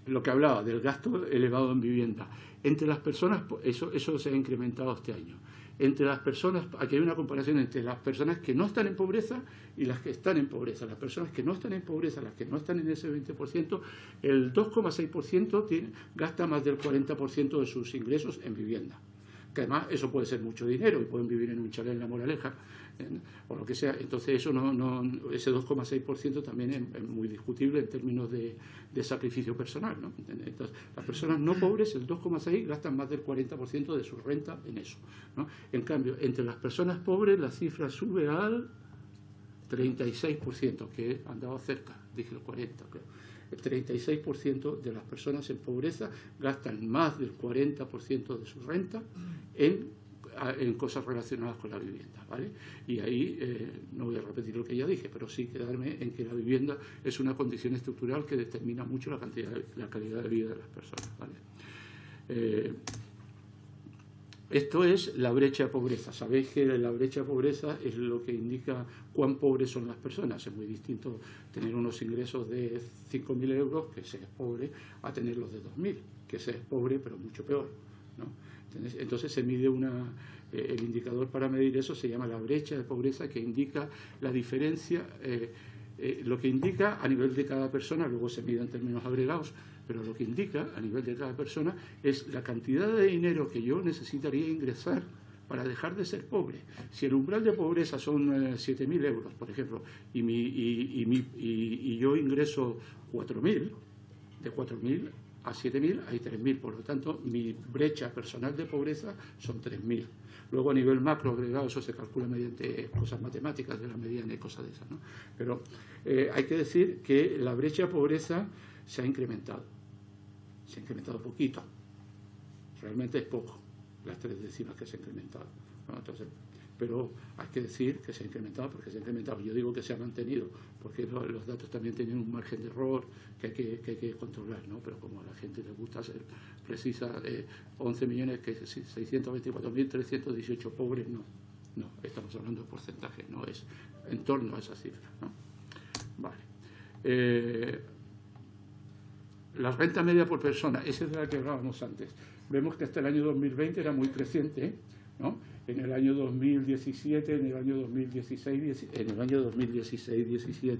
lo que hablaba del gasto elevado en vivienda. Entre las personas, eso, eso se ha incrementado este año. Entre las personas, aquí hay una comparación entre las personas que no están en pobreza y las que están en pobreza. Las personas que no están en pobreza, las que no están en ese 20%, el 2,6% gasta más del 40% de sus ingresos en vivienda. Que además eso puede ser mucho dinero y pueden vivir en un chalet en la moraleja o lo que sea. Entonces, eso no, no ese 2,6% también es, muy discutible en términos de, sacrificio personal. ¿no? Entonces, las personas no pobres, el 2,6% gastan más del 40% de su renta en eso. ¿no? En cambio, entre las personas pobres la cifra sube al 36%, que andaba cerca, dije el 40%, El 36% de las personas en pobreza gastan más del 40% de su renta en en cosas relacionadas con la vivienda. ¿vale? Y ahí eh, no voy a repetir lo que ya dije, pero sí quedarme en que la vivienda es una condición estructural que determina mucho la, cantidad, la calidad de vida de las personas. ¿vale? Eh, esto es la brecha de pobreza. Sabéis que la brecha de pobreza es lo que indica cuán pobres son las personas. Es muy distinto tener unos ingresos de 5.000 euros, que se es pobre, a tenerlos de 2.000, que se es pobre, pero mucho peor. Entonces se mide una, eh, el indicador para medir eso se llama la brecha de pobreza, que indica la diferencia, eh, eh, lo que indica a nivel de cada persona, luego se mide en términos agregados, pero lo que indica a nivel de cada persona es la cantidad de dinero que yo necesitaría ingresar para dejar de ser pobre. Si el umbral de pobreza son 7.000 euros, por ejemplo, y, mi, y, y, y yo ingreso 4.000, de 4.000 a 7.000 hay 3.000, por lo tanto mi brecha personal de pobreza son 3.000. Luego a nivel macro agregado eso se calcula mediante cosas matemáticas de la mediana y cosas de esas. ¿no? Pero eh, hay que decir que la brecha de pobreza se ha incrementado. Se ha incrementado poquito. Realmente es poco las tres décimas que se ha incrementado. Entonces, pero hay que decir que se ha incrementado porque se ha incrementado. Yo digo que se ha mantenido porque los datos también tienen un margen de error que hay que, que, hay que controlar, ¿no? pero como a la gente le gusta ser precisa, eh, 11 millones, que 624.318 pobres, no, no, estamos hablando de porcentaje, no es en torno a esa cifra. ¿no? Vale. Eh, la renta media por persona, esa es de la que hablábamos antes. Vemos que hasta el año 2020 era muy creciente, ¿no? en el año 2017, en el año 2016, en el año 2016-17,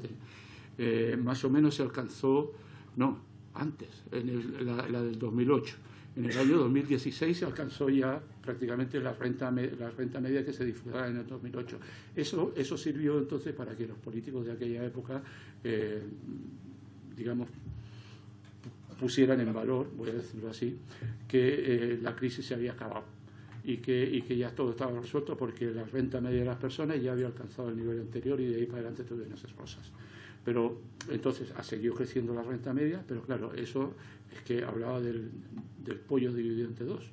eh, más o menos se alcanzó, no, antes, en la, del 2008. En el año 2016 se alcanzó ya prácticamente la renta, la renta media que se disfrutaba en el 2008. Eso, eso sirvió entonces para que los políticos de aquella época, eh, digamos, pusieran en valor, voy a decirlo así, que eh, la crisis se había acabado y que, y que ya todo estaba resuelto porque la renta media de las personas ya había alcanzado el nivel anterior y de ahí para adelante tuvieron esas cosas. Pero entonces ha seguido creciendo la renta media, pero claro, eso es que hablaba del, del pollo dividido entre dos,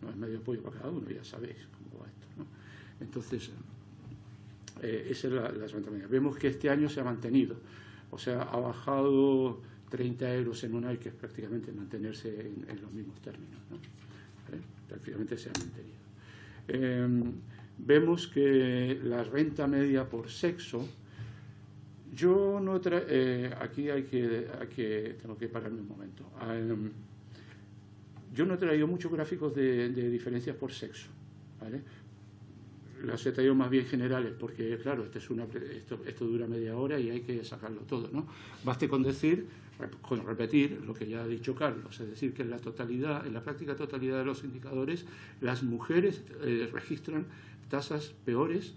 no es medio pollo para cada uno, ya sabéis cómo va esto. ¿no? Entonces, eh, esa es la, renta media. Vemos que este año se ha mantenido, o sea, ha bajado 30 euros en un año, que es prácticamente mantenerse en, los mismos términos. ¿no? prácticamente se ha mantenido. Em, vemos que la renta media por sexo, yo no eh, aquí hay que, tengo que pararme un momento. Em, yo no he traído muchos gráficos de, diferencias por sexo, ¿vale? Las he traído más bien generales porque, claro, este es una, esto, esto dura media hora y hay que sacarlo todo, ¿no? Baste con decir con repetir lo que ya ha dicho Carlos, es decir, que en la totalidad, en la práctica totalidad de los indicadores, las mujeres eh, registran tasas peores,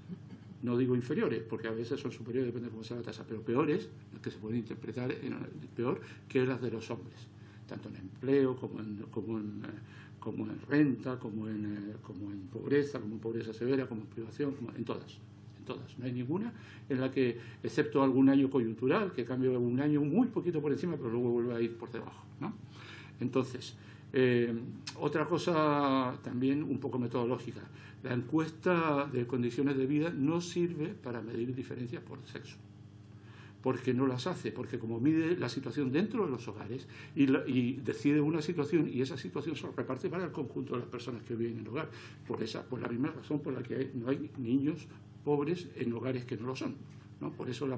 no digo inferiores, porque a veces son superiores, depende de cómo sea la tasa, pero peores, que se pueden interpretar en, peor que las de los hombres, tanto en empleo como en, como en, eh, como en renta, como en, eh, como en pobreza, como en pobreza severa, como en privación, como en todas todas. No hay ninguna en la que, excepto algún año coyuntural, que cambia un año muy poquito por encima, pero luego vuelve a ir por debajo. ¿no? Entonces, eh, otra cosa también un poco metodológica. La encuesta de condiciones de vida no sirve para medir diferencias por sexo porque no las hace, porque como mide la situación dentro de los hogares y, y, decide una situación y esa situación se reparte para el conjunto de las personas que viven en el hogar, por, esa, por la misma razón por la que no hay niños pobres en hogares que no lo son. ¿no? Por eso la,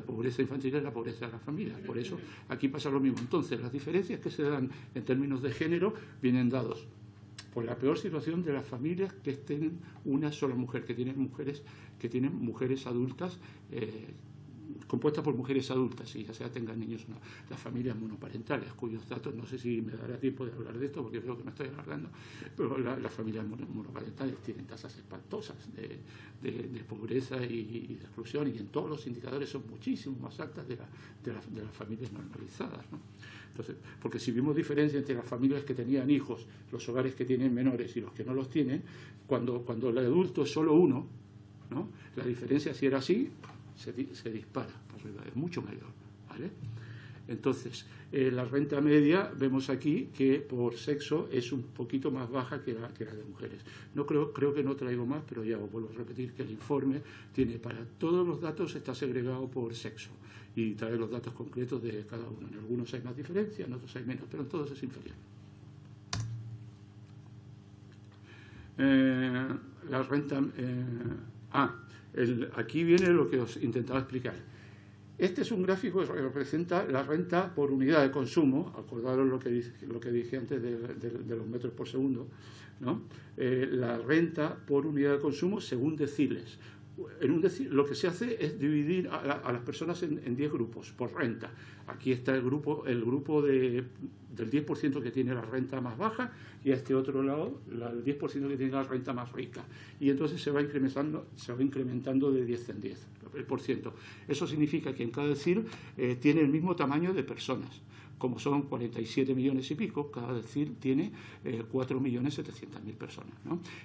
pobreza infantil es la pobreza de las familias. Por eso aquí pasa lo mismo. Entonces, las diferencias que se dan en términos de género vienen dados por la peor situación de las familias que tienen una sola mujer, que tienen mujeres, que tienen mujeres adultas eh, compuesta por mujeres adultas, y ya sea tengan niños o no, las familias monoparentales, cuyos datos, no sé si me dará tiempo de hablar de esto, porque creo que me estoy alargando, pero las familias monoparentales tienen tasas espantosas de, pobreza y, de exclusión, y en todos los indicadores son muchísimo más altas de, las familias normalizadas. Entonces, porque si vimos diferencia entre las familias que tenían hijos, los hogares que tienen menores y los que no los tienen, cuando, cuando el adulto es solo uno, ¿no? la diferencia si era así, se, dispara para arriba, es mucho mayor. ¿vale? Entonces, eh, la renta media, vemos aquí que por sexo es un poquito más baja que la, que la de mujeres. No creo, creo que no traigo más, pero ya os vuelvo a repetir que el informe tiene para todos los datos, está segregado por sexo y trae los datos concretos de cada uno. En algunos hay más diferencia, en otros hay menos, pero en todos es inferior. Eh, la renta... Eh, ah, aquí viene lo que os intentaba explicar. Este es un gráfico que representa la renta por unidad de consumo, acordaros lo que, lo que dije antes de, los metros por segundo, ¿no? Eh, la renta por unidad de consumo según deciles. En un lo que se hace es dividir a, las personas en 10 grupos por renta. Aquí está el grupo, el grupo de, del 10% que tiene la renta más baja y a este otro lado el 10% que tiene la renta más rica. Y entonces se va incrementando, se va incrementando de 10 en 10 el por ciento. Eso significa que en cada decir eh, tiene el mismo tamaño de personas como son 47 millones y pico, cada decir tiene eh, 4 millones 700 mil personas.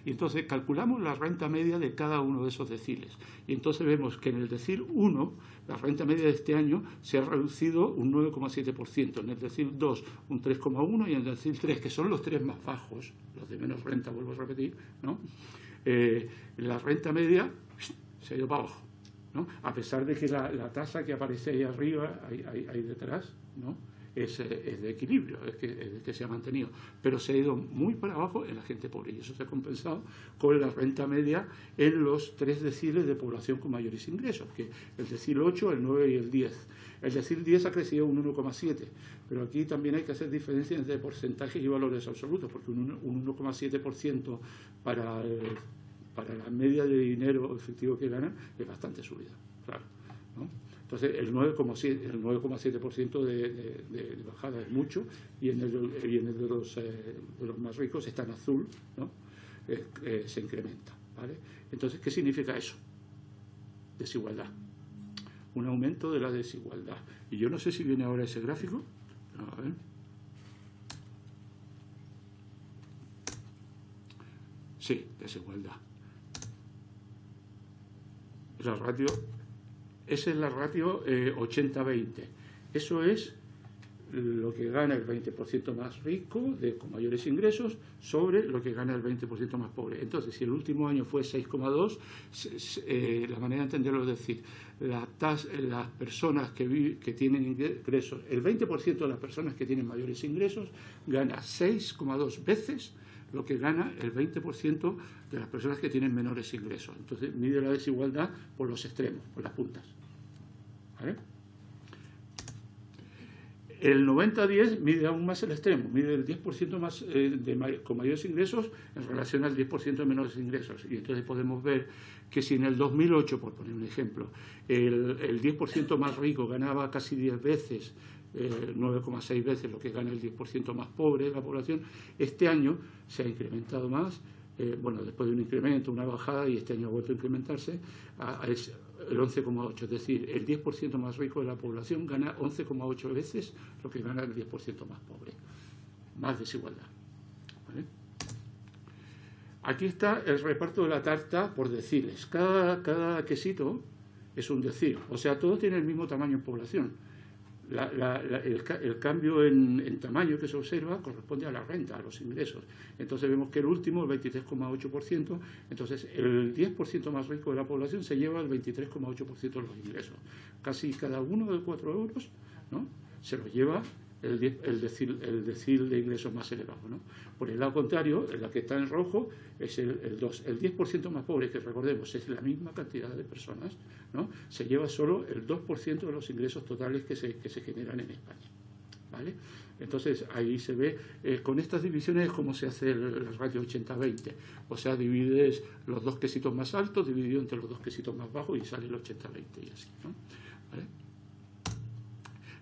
Y entonces calculamos la renta media de cada uno de esos deciles. Y entonces vemos que en el decir 1, la renta media de este año se ha reducido un 9,7%, en el decir 2 un 3,1% y en el decir 3, que son los tres más bajos, los de menos renta, vuelvo a repetir, ¿no? Eh, la renta media se ha ido para abajo. ¿no? A pesar de que la, tasa que aparece ahí arriba, ahí detrás, ¿no? Es, de equilibrio, es que, que, se ha mantenido, pero se ha ido muy para abajo en la gente pobre y eso se ha compensado con la renta media en los tres deciles de población con mayores ingresos, que el decil 8, el 9 y el 10. El decil 10 ha crecido un 1,7, pero aquí también hay que hacer diferencias entre porcentajes y valores absolutos, porque un 1,7% para, para la media de dinero efectivo que ganan es bastante subida, claro. ¿no? Entonces, el 9,7% de, de, bajada es mucho y en el, de, los, eh, de, los, más ricos está en azul, ¿no? Eh, se incrementa. ¿vale? Entonces, ¿qué significa eso? Desigualdad. Un aumento de la desigualdad. Y yo no sé si viene ahora ese gráfico. Sí, desigualdad. La ratio esa es la ratio 80-20. Eh, Eso es lo que gana el 20% más rico, de, con mayores ingresos, sobre lo que gana el 20% más pobre. Entonces, si el último año fue 6,2, eh, la manera de entenderlo es decir, la las personas que, que tienen ingresos, el 20% de las personas que tienen mayores ingresos gana 6,2 veces lo que gana el 20% de las personas que tienen menores ingresos. Entonces mide la desigualdad por los extremos, por las puntas. El 90-10 mide aún más el extremo, mide el 10% más, eh, con mayores ingresos en relación al 10% de menores ingresos. Y entonces podemos ver que si en el 2008, por poner un ejemplo, el, el 10% más rico ganaba casi 10 veces 9,6 eh, veces lo que gana el 10% más pobre de la población. Este año se ha incrementado más, eh, bueno, después de un incremento, una bajada, y este año ha vuelto a incrementarse, a, el 11,8. Es decir, el 10% más rico de la población gana 11,8 veces lo que gana el 10% más pobre. Más desigualdad. Aquí está el reparto de la tarta por deciles. Cada, cada quesito es un decir. O sea, todo tiene el mismo tamaño en población el, cambio en, tamaño que se observa corresponde a la renta, a los ingresos. Entonces vemos que el último, el 23,8%, entonces el 10% más rico de la población se lleva el 23,8% de los ingresos. Casi cada uno de cuatro euros ¿no? se lo lleva el, el, decil, el decil de ingresos más elevado. ¿no? Por el lado contrario, la que está en rojo es el, el, 2, el 10% más pobre, que recordemos es la misma cantidad de personas, ¿no? se lleva solo el 2% de los ingresos totales que se, que se generan en España. ¿vale? Entonces ahí se ve, eh, con estas divisiones cómo se hace el, ratio 80-20. O sea, divides los dos quesitos más altos, dividido entre los dos quesitos más bajos y sale el 80-20 y así. ¿no? ¿Vale?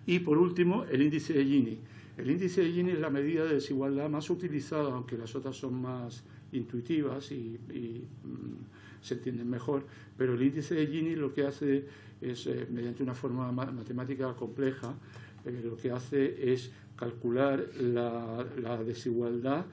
Y por último, el índice de Gini. El índice de Gini es la medida de desigualdad más utilizada, aunque las otras son más intuitivas y, mm, se entienden mejor, pero el índice de Gini lo que hace es, eh, mediante una forma matemática compleja, eh, lo que hace es calcular la, desigualdad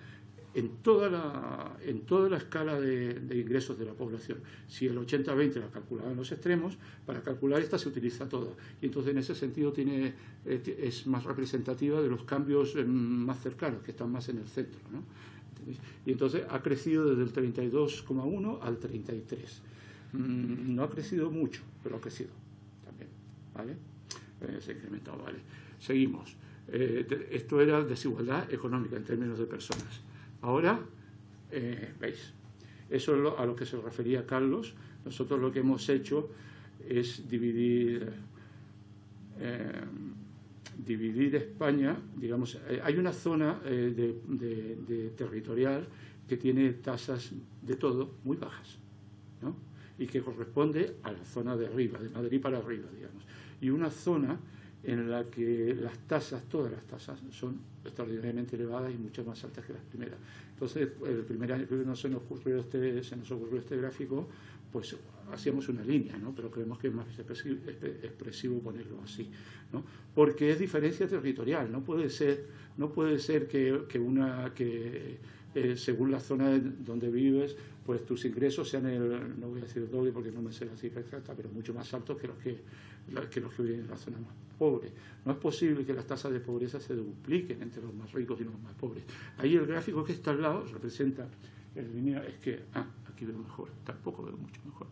en toda la, en toda la escala de, ingresos de la población. Si el 80-20 la calculaba en los extremos, para calcular esta se utiliza toda. Y entonces en ese sentido tiene, eh, es más representativa de los cambios eh, más cercanos, que están más en el centro. ¿no? Y entonces ha crecido desde el 32,1 al 33. Mm, no ha crecido mucho, pero ha crecido también. ¿vale? Eh, se ha incrementado, ¿vale? Seguimos. esto era desigualdad económica en términos de personas. Ahora, eh, veis, eso es a lo que se refería Carlos. Nosotros lo que hemos hecho es dividir, eh, dividir España, digamos, eh, hay una zona de, territorial que tiene tasas de todo muy bajas, ¿no? y que corresponde a la zona de arriba, de Madrid para arriba, digamos, y una zona en la que las tasas, todas las tasas, son extraordinariamente elevadas y mucho más altas que las primeras. Entonces, el primer año que se nos ocurrió este, se nos ocurrió este gráfico, pues hacíamos una línea, ¿no? pero creemos que es más expresivo, ponerlo así, ¿no? porque es diferencia territorial, no puede ser, no puede ser que, que una que eh, según la zona donde vives, pues tus ingresos sean el, no voy a decir el doble porque no me sé la cifra exacta, pero mucho más altos que los que, que los que viven en la zona más pobre. No es posible que las tasas de pobreza se dupliquen entre los más ricos y los más pobres. Ahí el gráfico que está al lado representa el línea, es que, ah, aquí veo mejor, tampoco veo mucho mejor.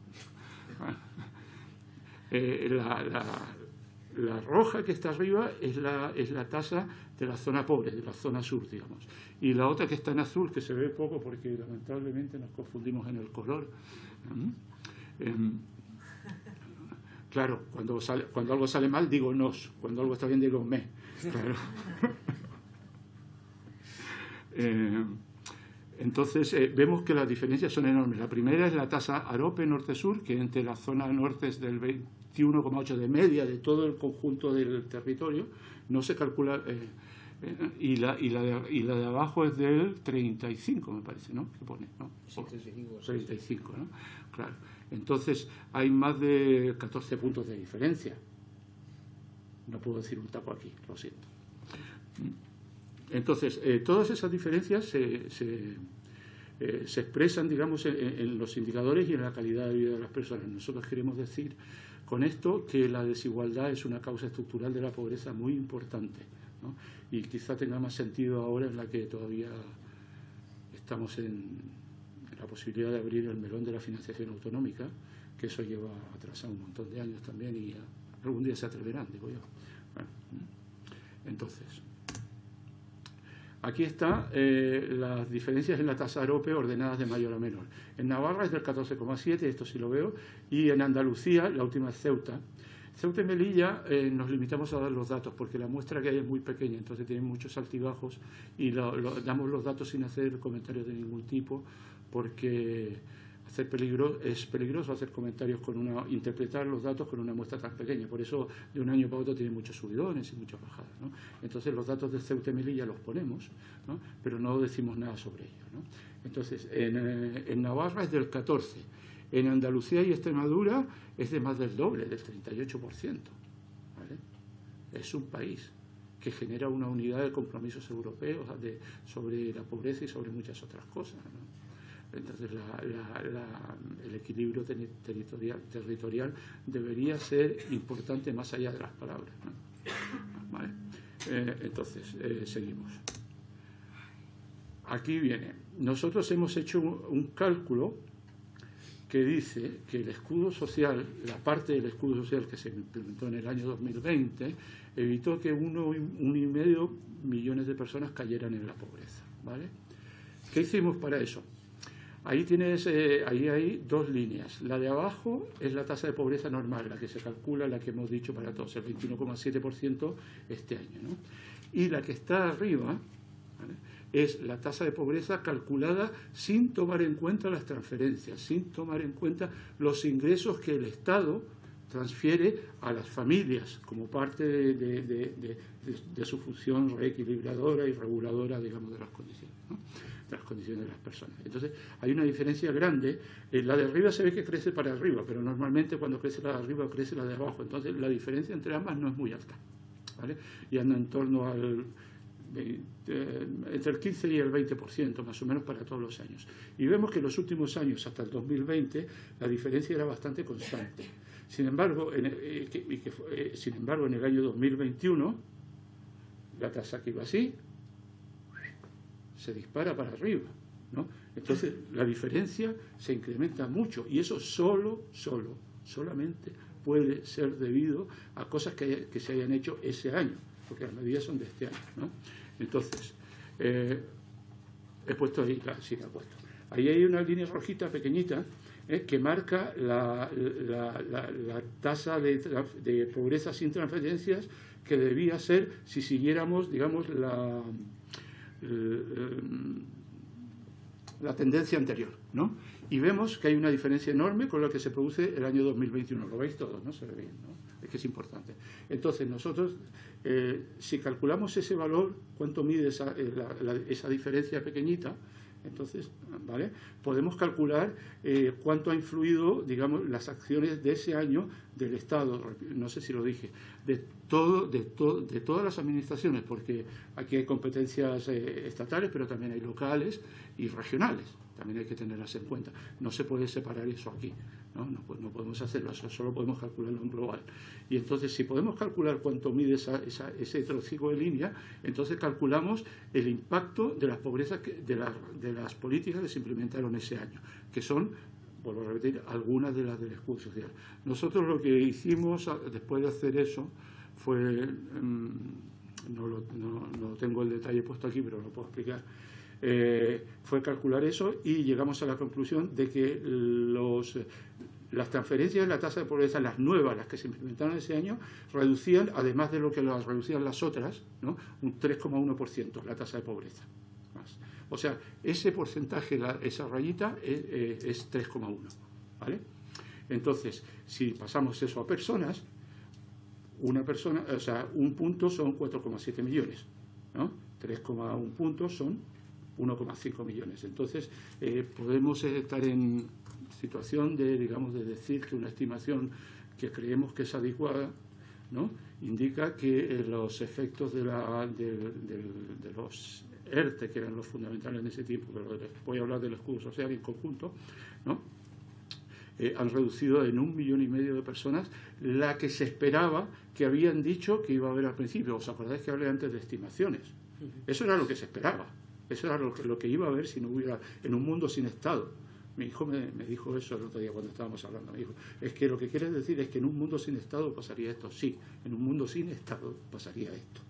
Eh, la, la roja que está arriba es la, es la tasa de la zona pobre, de la zona sur, digamos. Y la otra que está en azul, que se ve poco porque lamentablemente nos confundimos en el color. Em, claro, cuando, sale, cuando algo sale mal digo nos, cuando algo está bien digo me. Em, entonces, eh, vemos que las diferencias son enormes. La primera es la tasa AROPE norte-sur, que entre la zona norte es del 21,8 de media de todo el conjunto del territorio, no se calcula, eh, eh, y, la, y, la de, y la de abajo es del 35, me parece, ¿no? ¿Qué pone? ¿no? 35, ¿no? Claro. Entonces, hay más de 14 puntos de diferencia. No puedo decir un tapo aquí, lo siento. Entonces, eh, todas esas diferencias se, se, se expresan, digamos, en, en, los indicadores y en la calidad de vida de las personas. Nosotros queremos decir con esto que la desigualdad es una causa estructural de la pobreza muy importante y quizá tenga más sentido ahora en la que todavía estamos en, la posibilidad de abrir el melón de la financiación autonómica, que eso lleva atrasado un montón de años también y algún día se atreverán, digo yo. entonces, Aquí están eh, las diferencias en la tasa AROPE ordenadas de mayor a menor. En Navarra es del 14,7, esto sí lo veo, y en Andalucía, la última es Ceuta. Ceuta y Melilla eh, nos limitamos a dar los datos porque la muestra que hay es muy pequeña, entonces tienen muchos altibajos y damos los datos sin hacer comentarios de ningún tipo porque hacer peligro, es peligroso hacer comentarios con una, interpretar los datos con una muestra tan pequeña. Por eso de un año para otro tiene muchos subidones y muchas bajadas. ¿no? Entonces los datos de Ceuta y Melilla los ponemos, ¿no? pero no decimos nada sobre ellos. ¿no? Entonces en, eh, en, Navarra es del 14, en Andalucía y Extremadura es de más del doble, del 38%. ¿vale? Es un país que genera una unidad de compromisos europeos sobre la pobreza y sobre muchas otras cosas. Entonces, el equilibrio territorial, debería ser importante más allá de las palabras. Eh, entonces, eh, seguimos. Aquí viene. Nosotros hemos hecho un, cálculo que dice que el escudo social, la parte del escudo social que se implementó en el año 2020, evitó que uno, uno y medio millones de personas cayeran en la pobreza. ¿vale? ¿Qué hicimos para eso? Ahí tienes, eh, ahí hay dos líneas. La de abajo es la tasa de pobreza normal, la que se calcula, la que hemos dicho para todos, el 21,7% este año. Y la que está arriba es la tasa de pobreza calculada sin tomar en cuenta las transferencias, sin tomar en cuenta los ingresos que el Estado transfiere a las familias como parte de, su función reequilibradora y reguladora, digamos, de las condiciones. Las condiciones de las personas. Entonces, hay una diferencia grande. Eh, la de arriba se ve que crece para arriba, pero normalmente cuando crece la de arriba, crece la de abajo. Entonces, la diferencia entre ambas no es muy alta. ¿vale? Y anda en torno al entre el 15 y el 20%, más o menos para todos los años. Y vemos que en los últimos años, hasta el 2020, la diferencia era bastante constante. Sin embargo, en, el, sin embargo, en el año 2021, la tasa que iba así, se dispara para arriba. ¿no? Entonces, la diferencia se incrementa mucho y eso solo, solo, solamente puede ser debido a cosas que, se hayan hecho ese año, porque las medidas son de este año. ¿no? Entonces, eh, he puesto ahí, sí, he puesto. Ahí hay una línea rojita pequeñita eh, que marca la, tasa de, de, pobreza sin transferencias que debía ser si siguiéramos, digamos, la, eh, la tendencia anterior, ¿no? Y vemos que hay una diferencia enorme con lo que se produce el año 2021. Lo veis todos, ¿no? Se ve bien, ¿no? Es que es importante. Entonces, nosotros, eh, si calculamos ese valor, cuánto mide esa, eh, esa diferencia pequeñita, entonces, ¿vale? Podemos calcular eh, cuánto ha influido, digamos, las acciones de ese año del Estado, no sé si lo dije, de, todo, de, de todas las administraciones, porque aquí hay competencias eh, estatales, pero también hay locales y regionales, también hay que tenerlas en cuenta. No se puede separar eso aquí, no, no, no podemos hacerlo, solo podemos calcularlo en global. Y entonces, si podemos calcular cuánto mide esa, ese trocico de línea, entonces calculamos el impacto de las pobrezas, de, de las políticas que se implementaron ese año, que son vuelvo a repetir, algunas de las del escudo social. Nosotros lo que hicimos después de hacer eso fue, em, no, lo, no, tengo el detalle puesto aquí, pero lo puedo explicar, eh, fue calcular eso y llegamos a la conclusión de que los, las transferencias de la tasa de pobreza, las nuevas, las que se implementaron ese año, reducían, además de lo que las reducían las otras, ¿no? un 3,1% la tasa de pobreza. O sea, ese porcentaje, esa rayita, es, es 3,1. ¿vale? Entonces, si pasamos eso a personas, una persona, o sea, un punto son 4,7 millones, ¿no? 3,1 puntos son 1,5 millones. Entonces, eh, podemos estar en situación de, digamos, de decir que una estimación que creemos que es adecuada, ¿no? indica que eh, los efectos de, la, de, los ERTE, que eran los fundamentales en ese tiempo, pero voy a hablar del escudo social en conjunto, ¿no? Eh, han reducido en un millón y medio de personas la que se esperaba que habían dicho que iba a haber al principio. ¿Os acordáis que hablé antes de estimaciones? Eso era lo que se esperaba. Eso era lo que, lo que iba a haber si no hubiera, en un mundo sin Estado. Mi hijo me, dijo eso el otro día cuando estábamos hablando. Me dijo, es que lo que quieres decir es que en un mundo sin Estado pasaría esto. Sí, en un mundo sin Estado pasaría esto.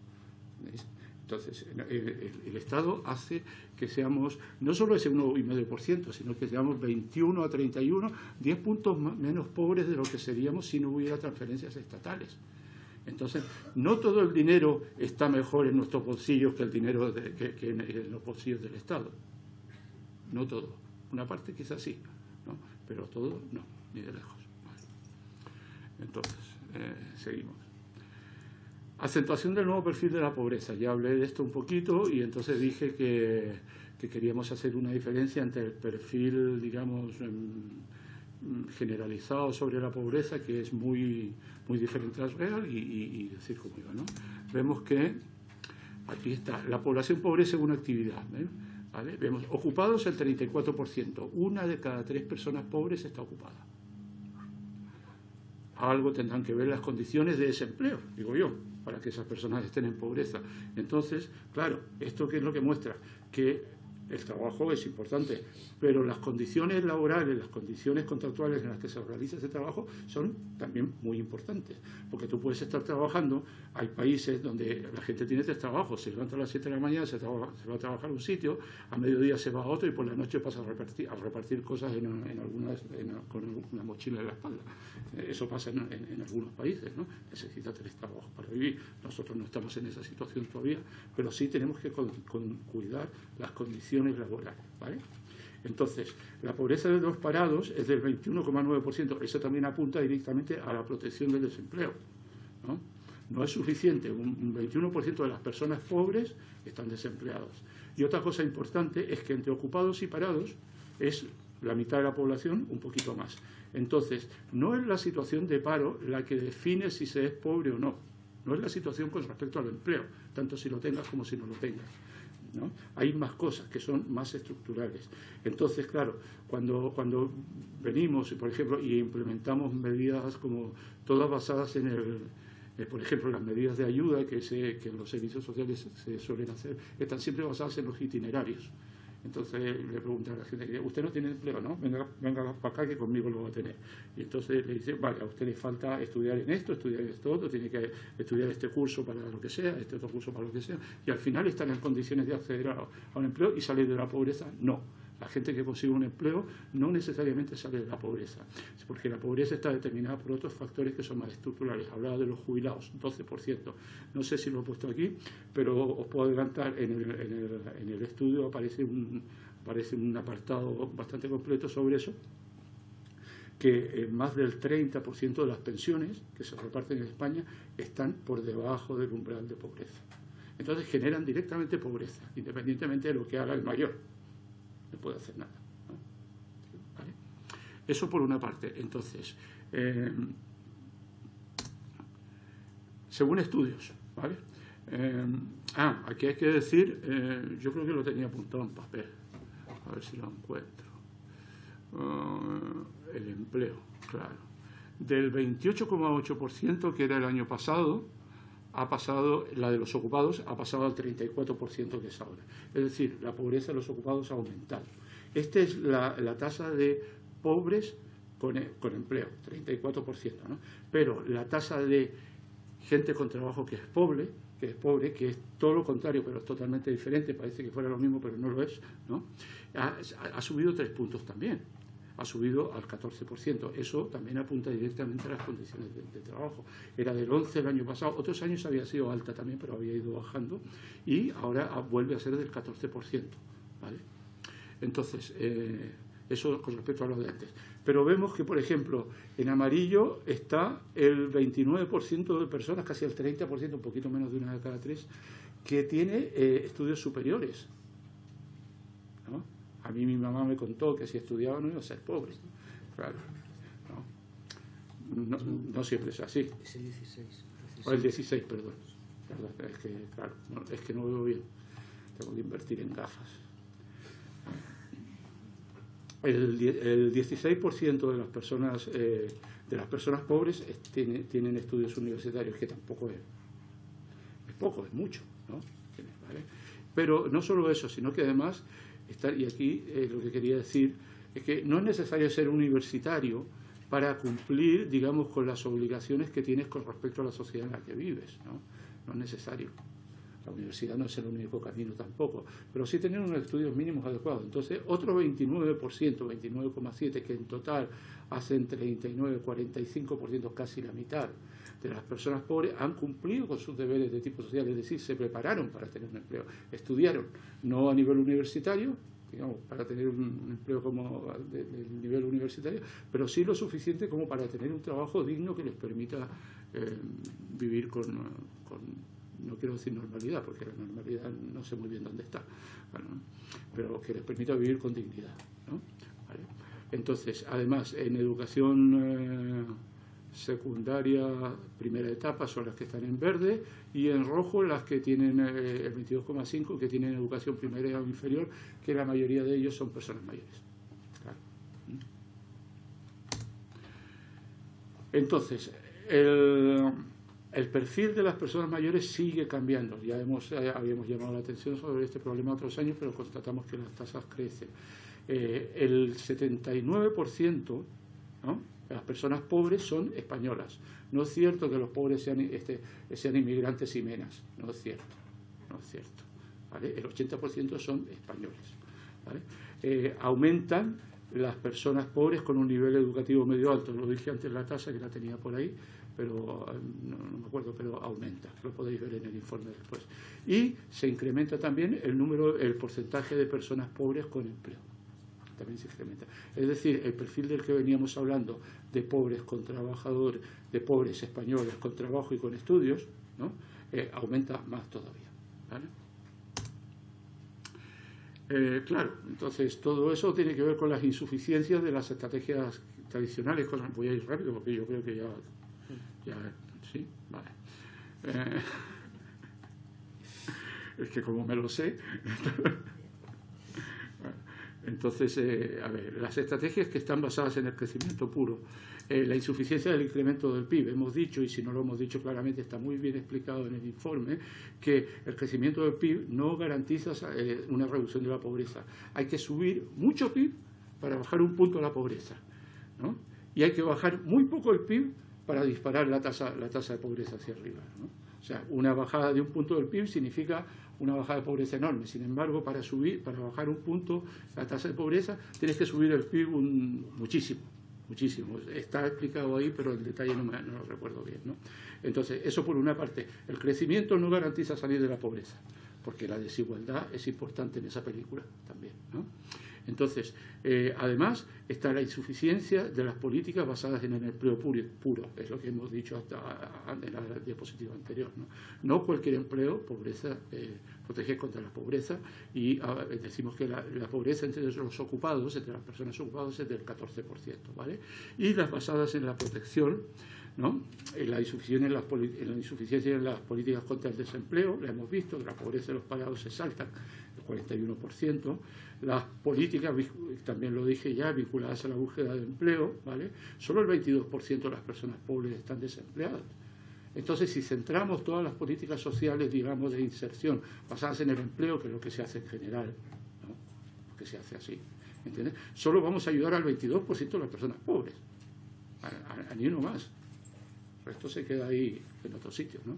Entonces, el, Estado hace que seamos no solo ese 1,5%, sino que seamos 21 a 31, 10 puntos menos pobres de lo que seríamos si no hubiera transferencias estatales. Entonces, no todo el dinero está mejor en nuestros bolsillos que el dinero que, en, los bolsillos del Estado. No todo. Una parte quizás sí, ¿no? pero todo no, ni de lejos. Entonces, eh, seguimos. Acentuación del nuevo perfil de la pobreza. Ya hablé de esto un poquito y entonces dije que, queríamos hacer una diferencia entre el perfil, digamos, em, generalizado sobre la pobreza, que es muy, muy diferente al real, y, decir cómo iba. ¿no? Vemos que aquí está, la población pobre según actividad. ¿eh? Vemos ocupados el 34%. Una de cada tres personas pobres está ocupada. Algo tendrán que ver las condiciones de desempleo, digo yo para que esas personas estén en pobreza. Entonces, claro, ¿esto qué es lo que muestra? Que el trabajo es importante, pero las condiciones laborales, las condiciones contractuales en las que se realiza ese trabajo son también muy importantes, porque tú puedes estar trabajando, hay países donde la gente tiene tres trabajos, se levanta a las 7 de la mañana, se, va a trabajar a un sitio, a mediodía se va a otro y por la noche pasa a repartir, cosas en, algunas, con una mochila en la espalda. Eso pasa en, algunos países, ¿no? necesita tres trabajos para vivir. Nosotros no estamos en esa situación todavía, pero sí tenemos que cuidar las condiciones ¿vale? Entonces, la pobreza de los parados es del 21,9%. Eso también apunta directamente a la protección del desempleo. No, no es suficiente. Un 21% de las personas pobres están desempleados. Y otra cosa importante es que entre ocupados y parados es la mitad de la población, un poquito más. Entonces, no es la situación de paro la que define si se es pobre o no. no es la situación con respecto al empleo, tanto si lo tengas como si no lo tengas. ¿No? Hay más cosas que son más estructurales. Entonces, claro, cuando, cuando venimos, por ejemplo, y implementamos medidas como todas basadas en el, eh, por ejemplo, las medidas de ayuda que, se, que los servicios sociales se suelen hacer, están siempre basadas en los itinerarios. Entonces le pregunta a la gente, usted no tiene empleo, ¿no? Venga, venga para acá que conmigo lo va a tener. Y entonces le dice, vale, a usted le falta estudiar en esto, estudiar en esto tiene que estudiar este curso para lo que sea, este otro curso para lo que sea, y al final están en condiciones de acceder a un empleo y salir de la pobreza. No. La gente que consigue un empleo no necesariamente sale de la pobreza, porque la pobreza está determinada por otros factores que son más estructurales. Hablaba de los jubilados, 12%. No sé si lo he puesto aquí, pero os puedo adelantar, en el, estudio aparece un, aparece un apartado bastante completo sobre eso que más del 30% de las pensiones que se reparten en España están por debajo del umbral de pobreza. Entonces generan directamente pobreza, independientemente de lo que haga el mayor no puede hacer nada. Eso por una parte. Entonces, eh, según estudios, ¿vale? Eh, ah, aquí hay que decir, eh, yo creo que lo tenía apuntado en papel, a ver si lo encuentro. el empleo, claro. Del 28,8% que era el año pasado, ha pasado, la de los ocupados ha pasado al 34% que es ahora. Es decir, la pobreza de los ocupados ha aumentado. Esta es la, tasa de pobres con, con empleo, 34%. ¿no? Pero la tasa de gente con trabajo que es pobre, que es pobre, que es todo lo contrario, pero es totalmente diferente, parece que fuera lo mismo, pero no lo es, ¿no? ha subido tres puntos también ha subido al 14%. Eso también apunta directamente a las condiciones de, trabajo. Era del 11 el año pasado, otros años había sido alta también, pero había ido bajando, y ahora vuelve a ser del 14%. ¿vale? Entonces, eh, eso con respecto a los de antes. Pero vemos que, por ejemplo, en amarillo está el 29% de personas, casi el 30%, un poquito menos de una de cada tres, que tiene eh, estudios superiores. ¿No? A mí mi mamá me contó que si estudiaba no iba a ser pobre. Claro. No, no, siempre es así. Es el 16. O el 16, perdón. Es que, claro, es que no veo bien. Tengo que invertir en gafas. El, el 16% de las personas eh, de las personas pobres tiene, tienen estudios universitarios, que tampoco es, es poco, es mucho. ¿no? ¿Vale? Pero no solo eso, sino que además y aquí eh, lo que quería decir es que no es necesario ser universitario para cumplir, digamos, con las obligaciones que tienes con respecto a la sociedad en la que vives, ¿no? No es necesario. La universidad no es el único camino tampoco, pero sí tener unos estudios mínimos adecuados. Entonces, otro 29%, 29,7%, que en total hacen 39, 45%, casi la mitad de las personas pobres, han cumplido con sus deberes de tipo social, es decir, se prepararon para tener un empleo, estudiaron, no a nivel universitario, digamos, para tener un empleo como de, nivel universitario, pero sí lo suficiente como para tener un trabajo digno que les permita eh, vivir con, no quiero decir normalidad, porque la normalidad no sé muy bien dónde está, pero que les permita vivir con dignidad. Entonces, además, en educación... Secundaria, primera etapa son las que están en verde y en rojo las que tienen eh, el 22,5 que tienen educación primaria o inferior, que la mayoría de ellos son personas mayores. Entonces, el, perfil de las personas mayores sigue cambiando. Ya hemos, eh, habíamos llamado la atención sobre este problema otros años, pero constatamos que las tasas crecen. Eh, el 79%, ¿no? Las personas pobres son españolas. No es cierto que los pobres sean, este, sean inmigrantes y menas, no es cierto, no es cierto. El 80% son españoles. Eh, aumentan las personas pobres con un nivel educativo medio alto. Lo dije antes la tasa que la tenía por ahí, pero no, no, me acuerdo, pero aumenta. Lo podéis ver en el informe después. Y se incrementa también el número, el porcentaje de personas pobres con empleo Es decir, el perfil del que veníamos hablando de pobres con trabajadores, de pobres españoles con trabajo y con estudios, ¿no? Eh, aumenta más todavía. Eh, claro, entonces todo eso tiene que ver con las insuficiencias de las estrategias tradicionales. Voy a ir rápido porque yo creo que ya, ya sí, vale. Eh, es que como me lo sé. Entonces, eh, a ver, las estrategias que están basadas en el crecimiento puro, eh, la insuficiencia del incremento del PIB, hemos dicho, y si no lo hemos dicho claramente, está muy bien explicado en el informe, que el crecimiento del PIB no garantiza eh, una reducción de la pobreza. Hay que subir mucho PIB para bajar un punto la pobreza. ¿no? Y hay que bajar muy poco el PIB para disparar la tasa, la tasa de pobreza hacia arriba. ¿no? O sea, una bajada de un punto del PIB significa una bajada de pobreza enorme. Sin embargo, para subir, para bajar un punto la tasa de pobreza, tienes que subir el PIB muchísimo, muchísimo. Está explicado ahí, pero el detalle no, me, no lo recuerdo bien. ¿no? Entonces, eso por una parte. El crecimiento no garantiza salir de la pobreza, porque la desigualdad es importante en esa película también. ¿no? Entonces, eh, además, está la insuficiencia de las políticas basadas en el empleo puro, es lo que hemos dicho hasta en la diapositiva anterior. No, cualquier empleo, pobreza, eh, protege contra la pobreza y a, decimos que la, pobreza entre los ocupados, entre las personas ocupadas, es del 14%. ¿vale? Y las basadas en la protección, ¿no? en, la insuficiencia en, las, políticas contra el desempleo, la hemos visto, la pobreza de los pagados se saltan, el 41%, las políticas, también lo dije ya, vinculadas a la búsqueda de empleo, ¿vale? Solo el 22% de las personas pobres están desempleadas. Entonces, si centramos todas las políticas sociales, digamos, de inserción basadas en el empleo, que es lo que se hace en general, ¿no? que se hace así, ¿entiendes? Solo vamos a ayudar al 22% de las personas pobres, a, a, ni uno más. El resto se queda ahí en otros sitios, ¿no?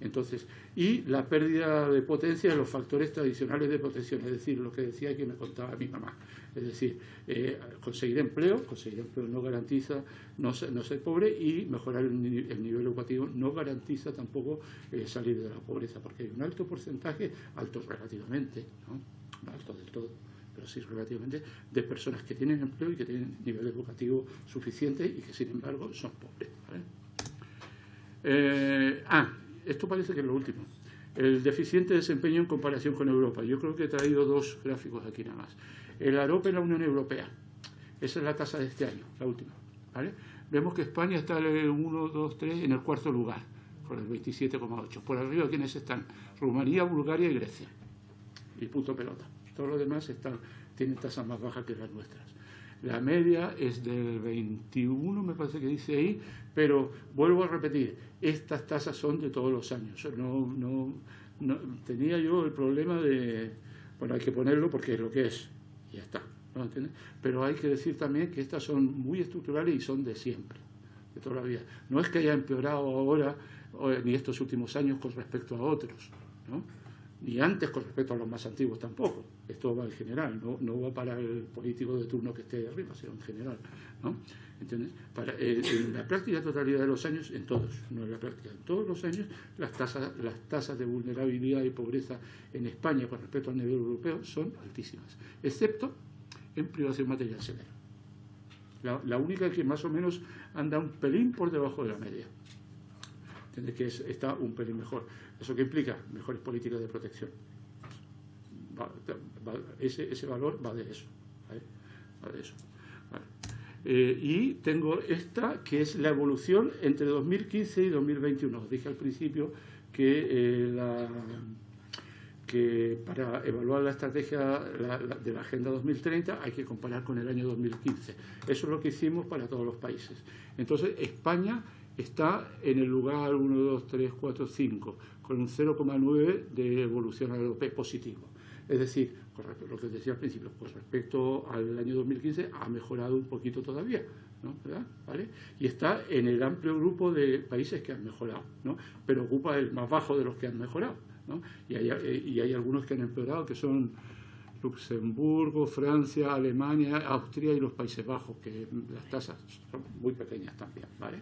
Entonces, y la pérdida de potencia de los factores tradicionales de protección, es decir, lo que decía que me contaba mi mamá. Es decir, eh, conseguir empleo, conseguir empleo no garantiza no no ser pobre y mejorar el, el, nivel educativo no garantiza tampoco eh, salir de la pobreza, porque hay un alto porcentaje, alto relativamente, ¿no? no alto del todo, pero sí relativamente, de personas que tienen empleo y que tienen nivel educativo suficiente y que sin embargo son pobres. ¿vale? Eh, ah, esto parece que es lo último. El deficiente desempeño en comparación con Europa. Yo creo que he traído dos gráficos aquí nada más. El AROP en la Unión Europea. Esa es la tasa de este año, la última. ¿vale? Vemos que España está en el 1, 2, 3, en el cuarto lugar, con el 27,8. Por arriba, ¿quiénes están? Rumanía, Bulgaria y Grecia. Y punto pelota. Todos los demás están, tienen tasas más bajas que las nuestras. La media es del 21, me parece que dice ahí, pero vuelvo a repetir, estas tasas son de todos los años. No, no, no, tenía yo el problema de, bueno, hay que ponerlo porque es lo que es, ya está. ¿no? Pero hay que decir también que estas son muy estructurales y son de siempre, de toda la vida. No es que haya empeorado ahora ni estos últimos años con respecto a otros, ¿no? Ni antes con respecto a los más antiguos tampoco. Esto va en general, no, no va para el político de turno que esté arriba, sino en general. ¿no? ¿Entiendes? Para, eh, en la práctica totalidad de los años, en todos, no en la práctica, en todos los años, las tasas, las tasas de vulnerabilidad y pobreza en España con respecto al nivel europeo son altísimas, excepto en privación material severa. La única que más o menos anda un pelín por debajo de la media. ¿Entiendes? Que es, está un pelín mejor. ¿Eso qué implica? Mejores políticas de protección. Va, va, ese, ese, valor va de eso. ¿vale? Va de eso. Vale. Eh, y tengo esta, que es la evolución entre 2015 y 2021. Os dije al principio que, eh, la, que para evaluar la estrategia de la Agenda 2030 hay que comparar con el año 2015. Eso es lo que hicimos para todos los países. Entonces, España está en el lugar 1, 2, 3, 4, 5, con un 0,9 de evolución al europeo positivo. Es decir, lo que decía al principio, con respecto al año 2015 ha mejorado un poquito todavía, ¿no? ¿Vale? Y está en el amplio grupo de países que han mejorado, ¿no? pero ocupa el más bajo de los que han mejorado. ¿no? Y, hay, y hay algunos que han empeorado, que son Luxemburgo, Francia, Alemania, Austria y los Países Bajos, que las tasas son muy pequeñas también. ¿vale?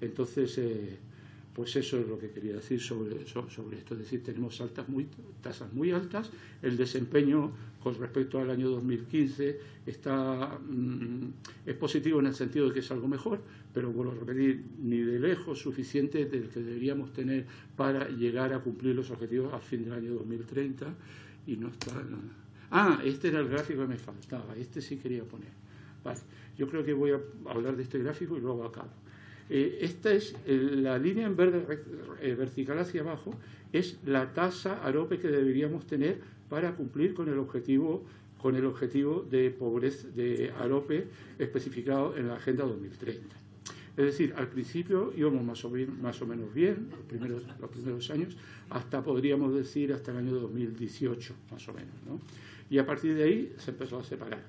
Entonces, eh, pues eso es lo que quería decir sobre, sobre esto. Es decir, tenemos altas muy, tasas muy altas, el desempeño con respecto al año 2015 está, mmm, es positivo en el sentido de que es algo mejor, pero vuelvo a repetir, ni de lejos suficiente del que deberíamos tener para llegar a cumplir los objetivos al fin del año 2030 y no está... Ah, este era el gráfico que me faltaba, este sí quería poner. Vale, yo creo que voy a hablar de este gráfico y luego acabo. Eh, esta es la línea en verde vertical hacia abajo, es la tasa AROPE que deberíamos tener para cumplir con el objetivo con el objetivo de pobreza de AROPE especificado en la Agenda 2030. Es decir, al principio íbamos más o, más o menos bien, los primeros, los primeros años, hasta podríamos decir hasta el año 2018, más o menos. ¿no? Y a partir de ahí se empezó a separar.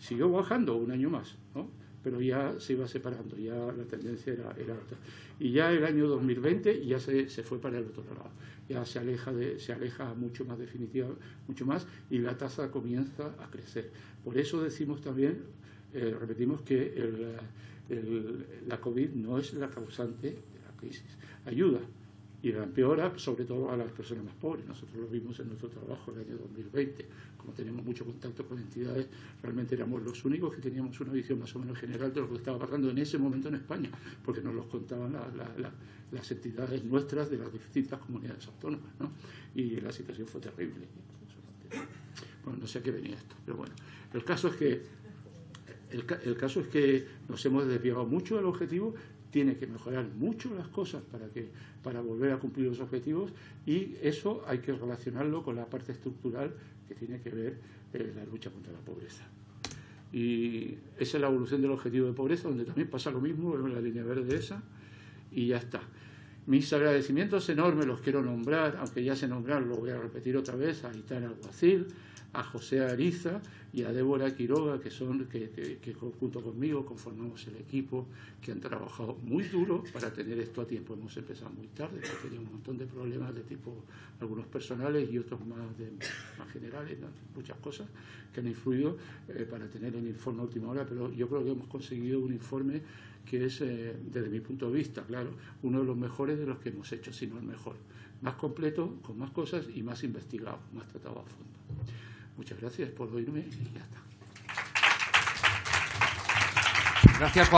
Siguió bajando un año más, ¿no? Pero ya se iba separando, ya la tendencia era, era alta. Y ya el año 2020 ya se, se, fue para el otro lado, ya se aleja, de, se aleja mucho más definitiva, mucho más, y la tasa comienza a crecer. Por eso decimos también, eh, repetimos que la COVID no es la causante de la crisis. Ayuda y la empeora sobre todo a las personas más pobres. Nosotros lo vimos en nuestro trabajo en el año 2020. Como tenemos mucho contacto con entidades, realmente éramos los únicos que teníamos una visión más o menos general de lo que estaba pasando en ese momento en España, porque nos los contaban las entidades nuestras de las distintas comunidades autónomas. ¿no? Y la situación fue terrible. Bueno, no sé a qué venía esto, pero bueno. El caso es que el, caso es que nos hemos desviado mucho del objetivo, tiene que mejorar mucho las cosas para, que, para volver a cumplir los objetivos y eso hay que relacionarlo con la parte estructural que tiene que ver eh, la lucha contra la pobreza. Y esa es la evolución del objetivo de pobreza, donde también pasa lo mismo, en la línea verde esa, y ya está. Mis agradecimientos enormes los quiero nombrar, aunque ya se nombraron, lo voy a repetir otra vez, a Itana Alguacil, a José Ariza y a Débora Quiroga, que son que, junto conmigo conformamos el equipo, que han trabajado muy duro para tener esto a tiempo. Hemos empezado muy tarde, porque tenía un montón de problemas de tipo, algunos personales y otros más, más generales, muchas cosas que han influido eh, para tener el informe a última hora, pero yo creo que hemos conseguido un informe que es, eh, desde mi punto de vista, claro, uno de los mejores de los que hemos hecho, si no el mejor. Más completo, con más cosas y más investigado, más tratado a fondo. Muchas gracias por oírme y ya está. Gracias.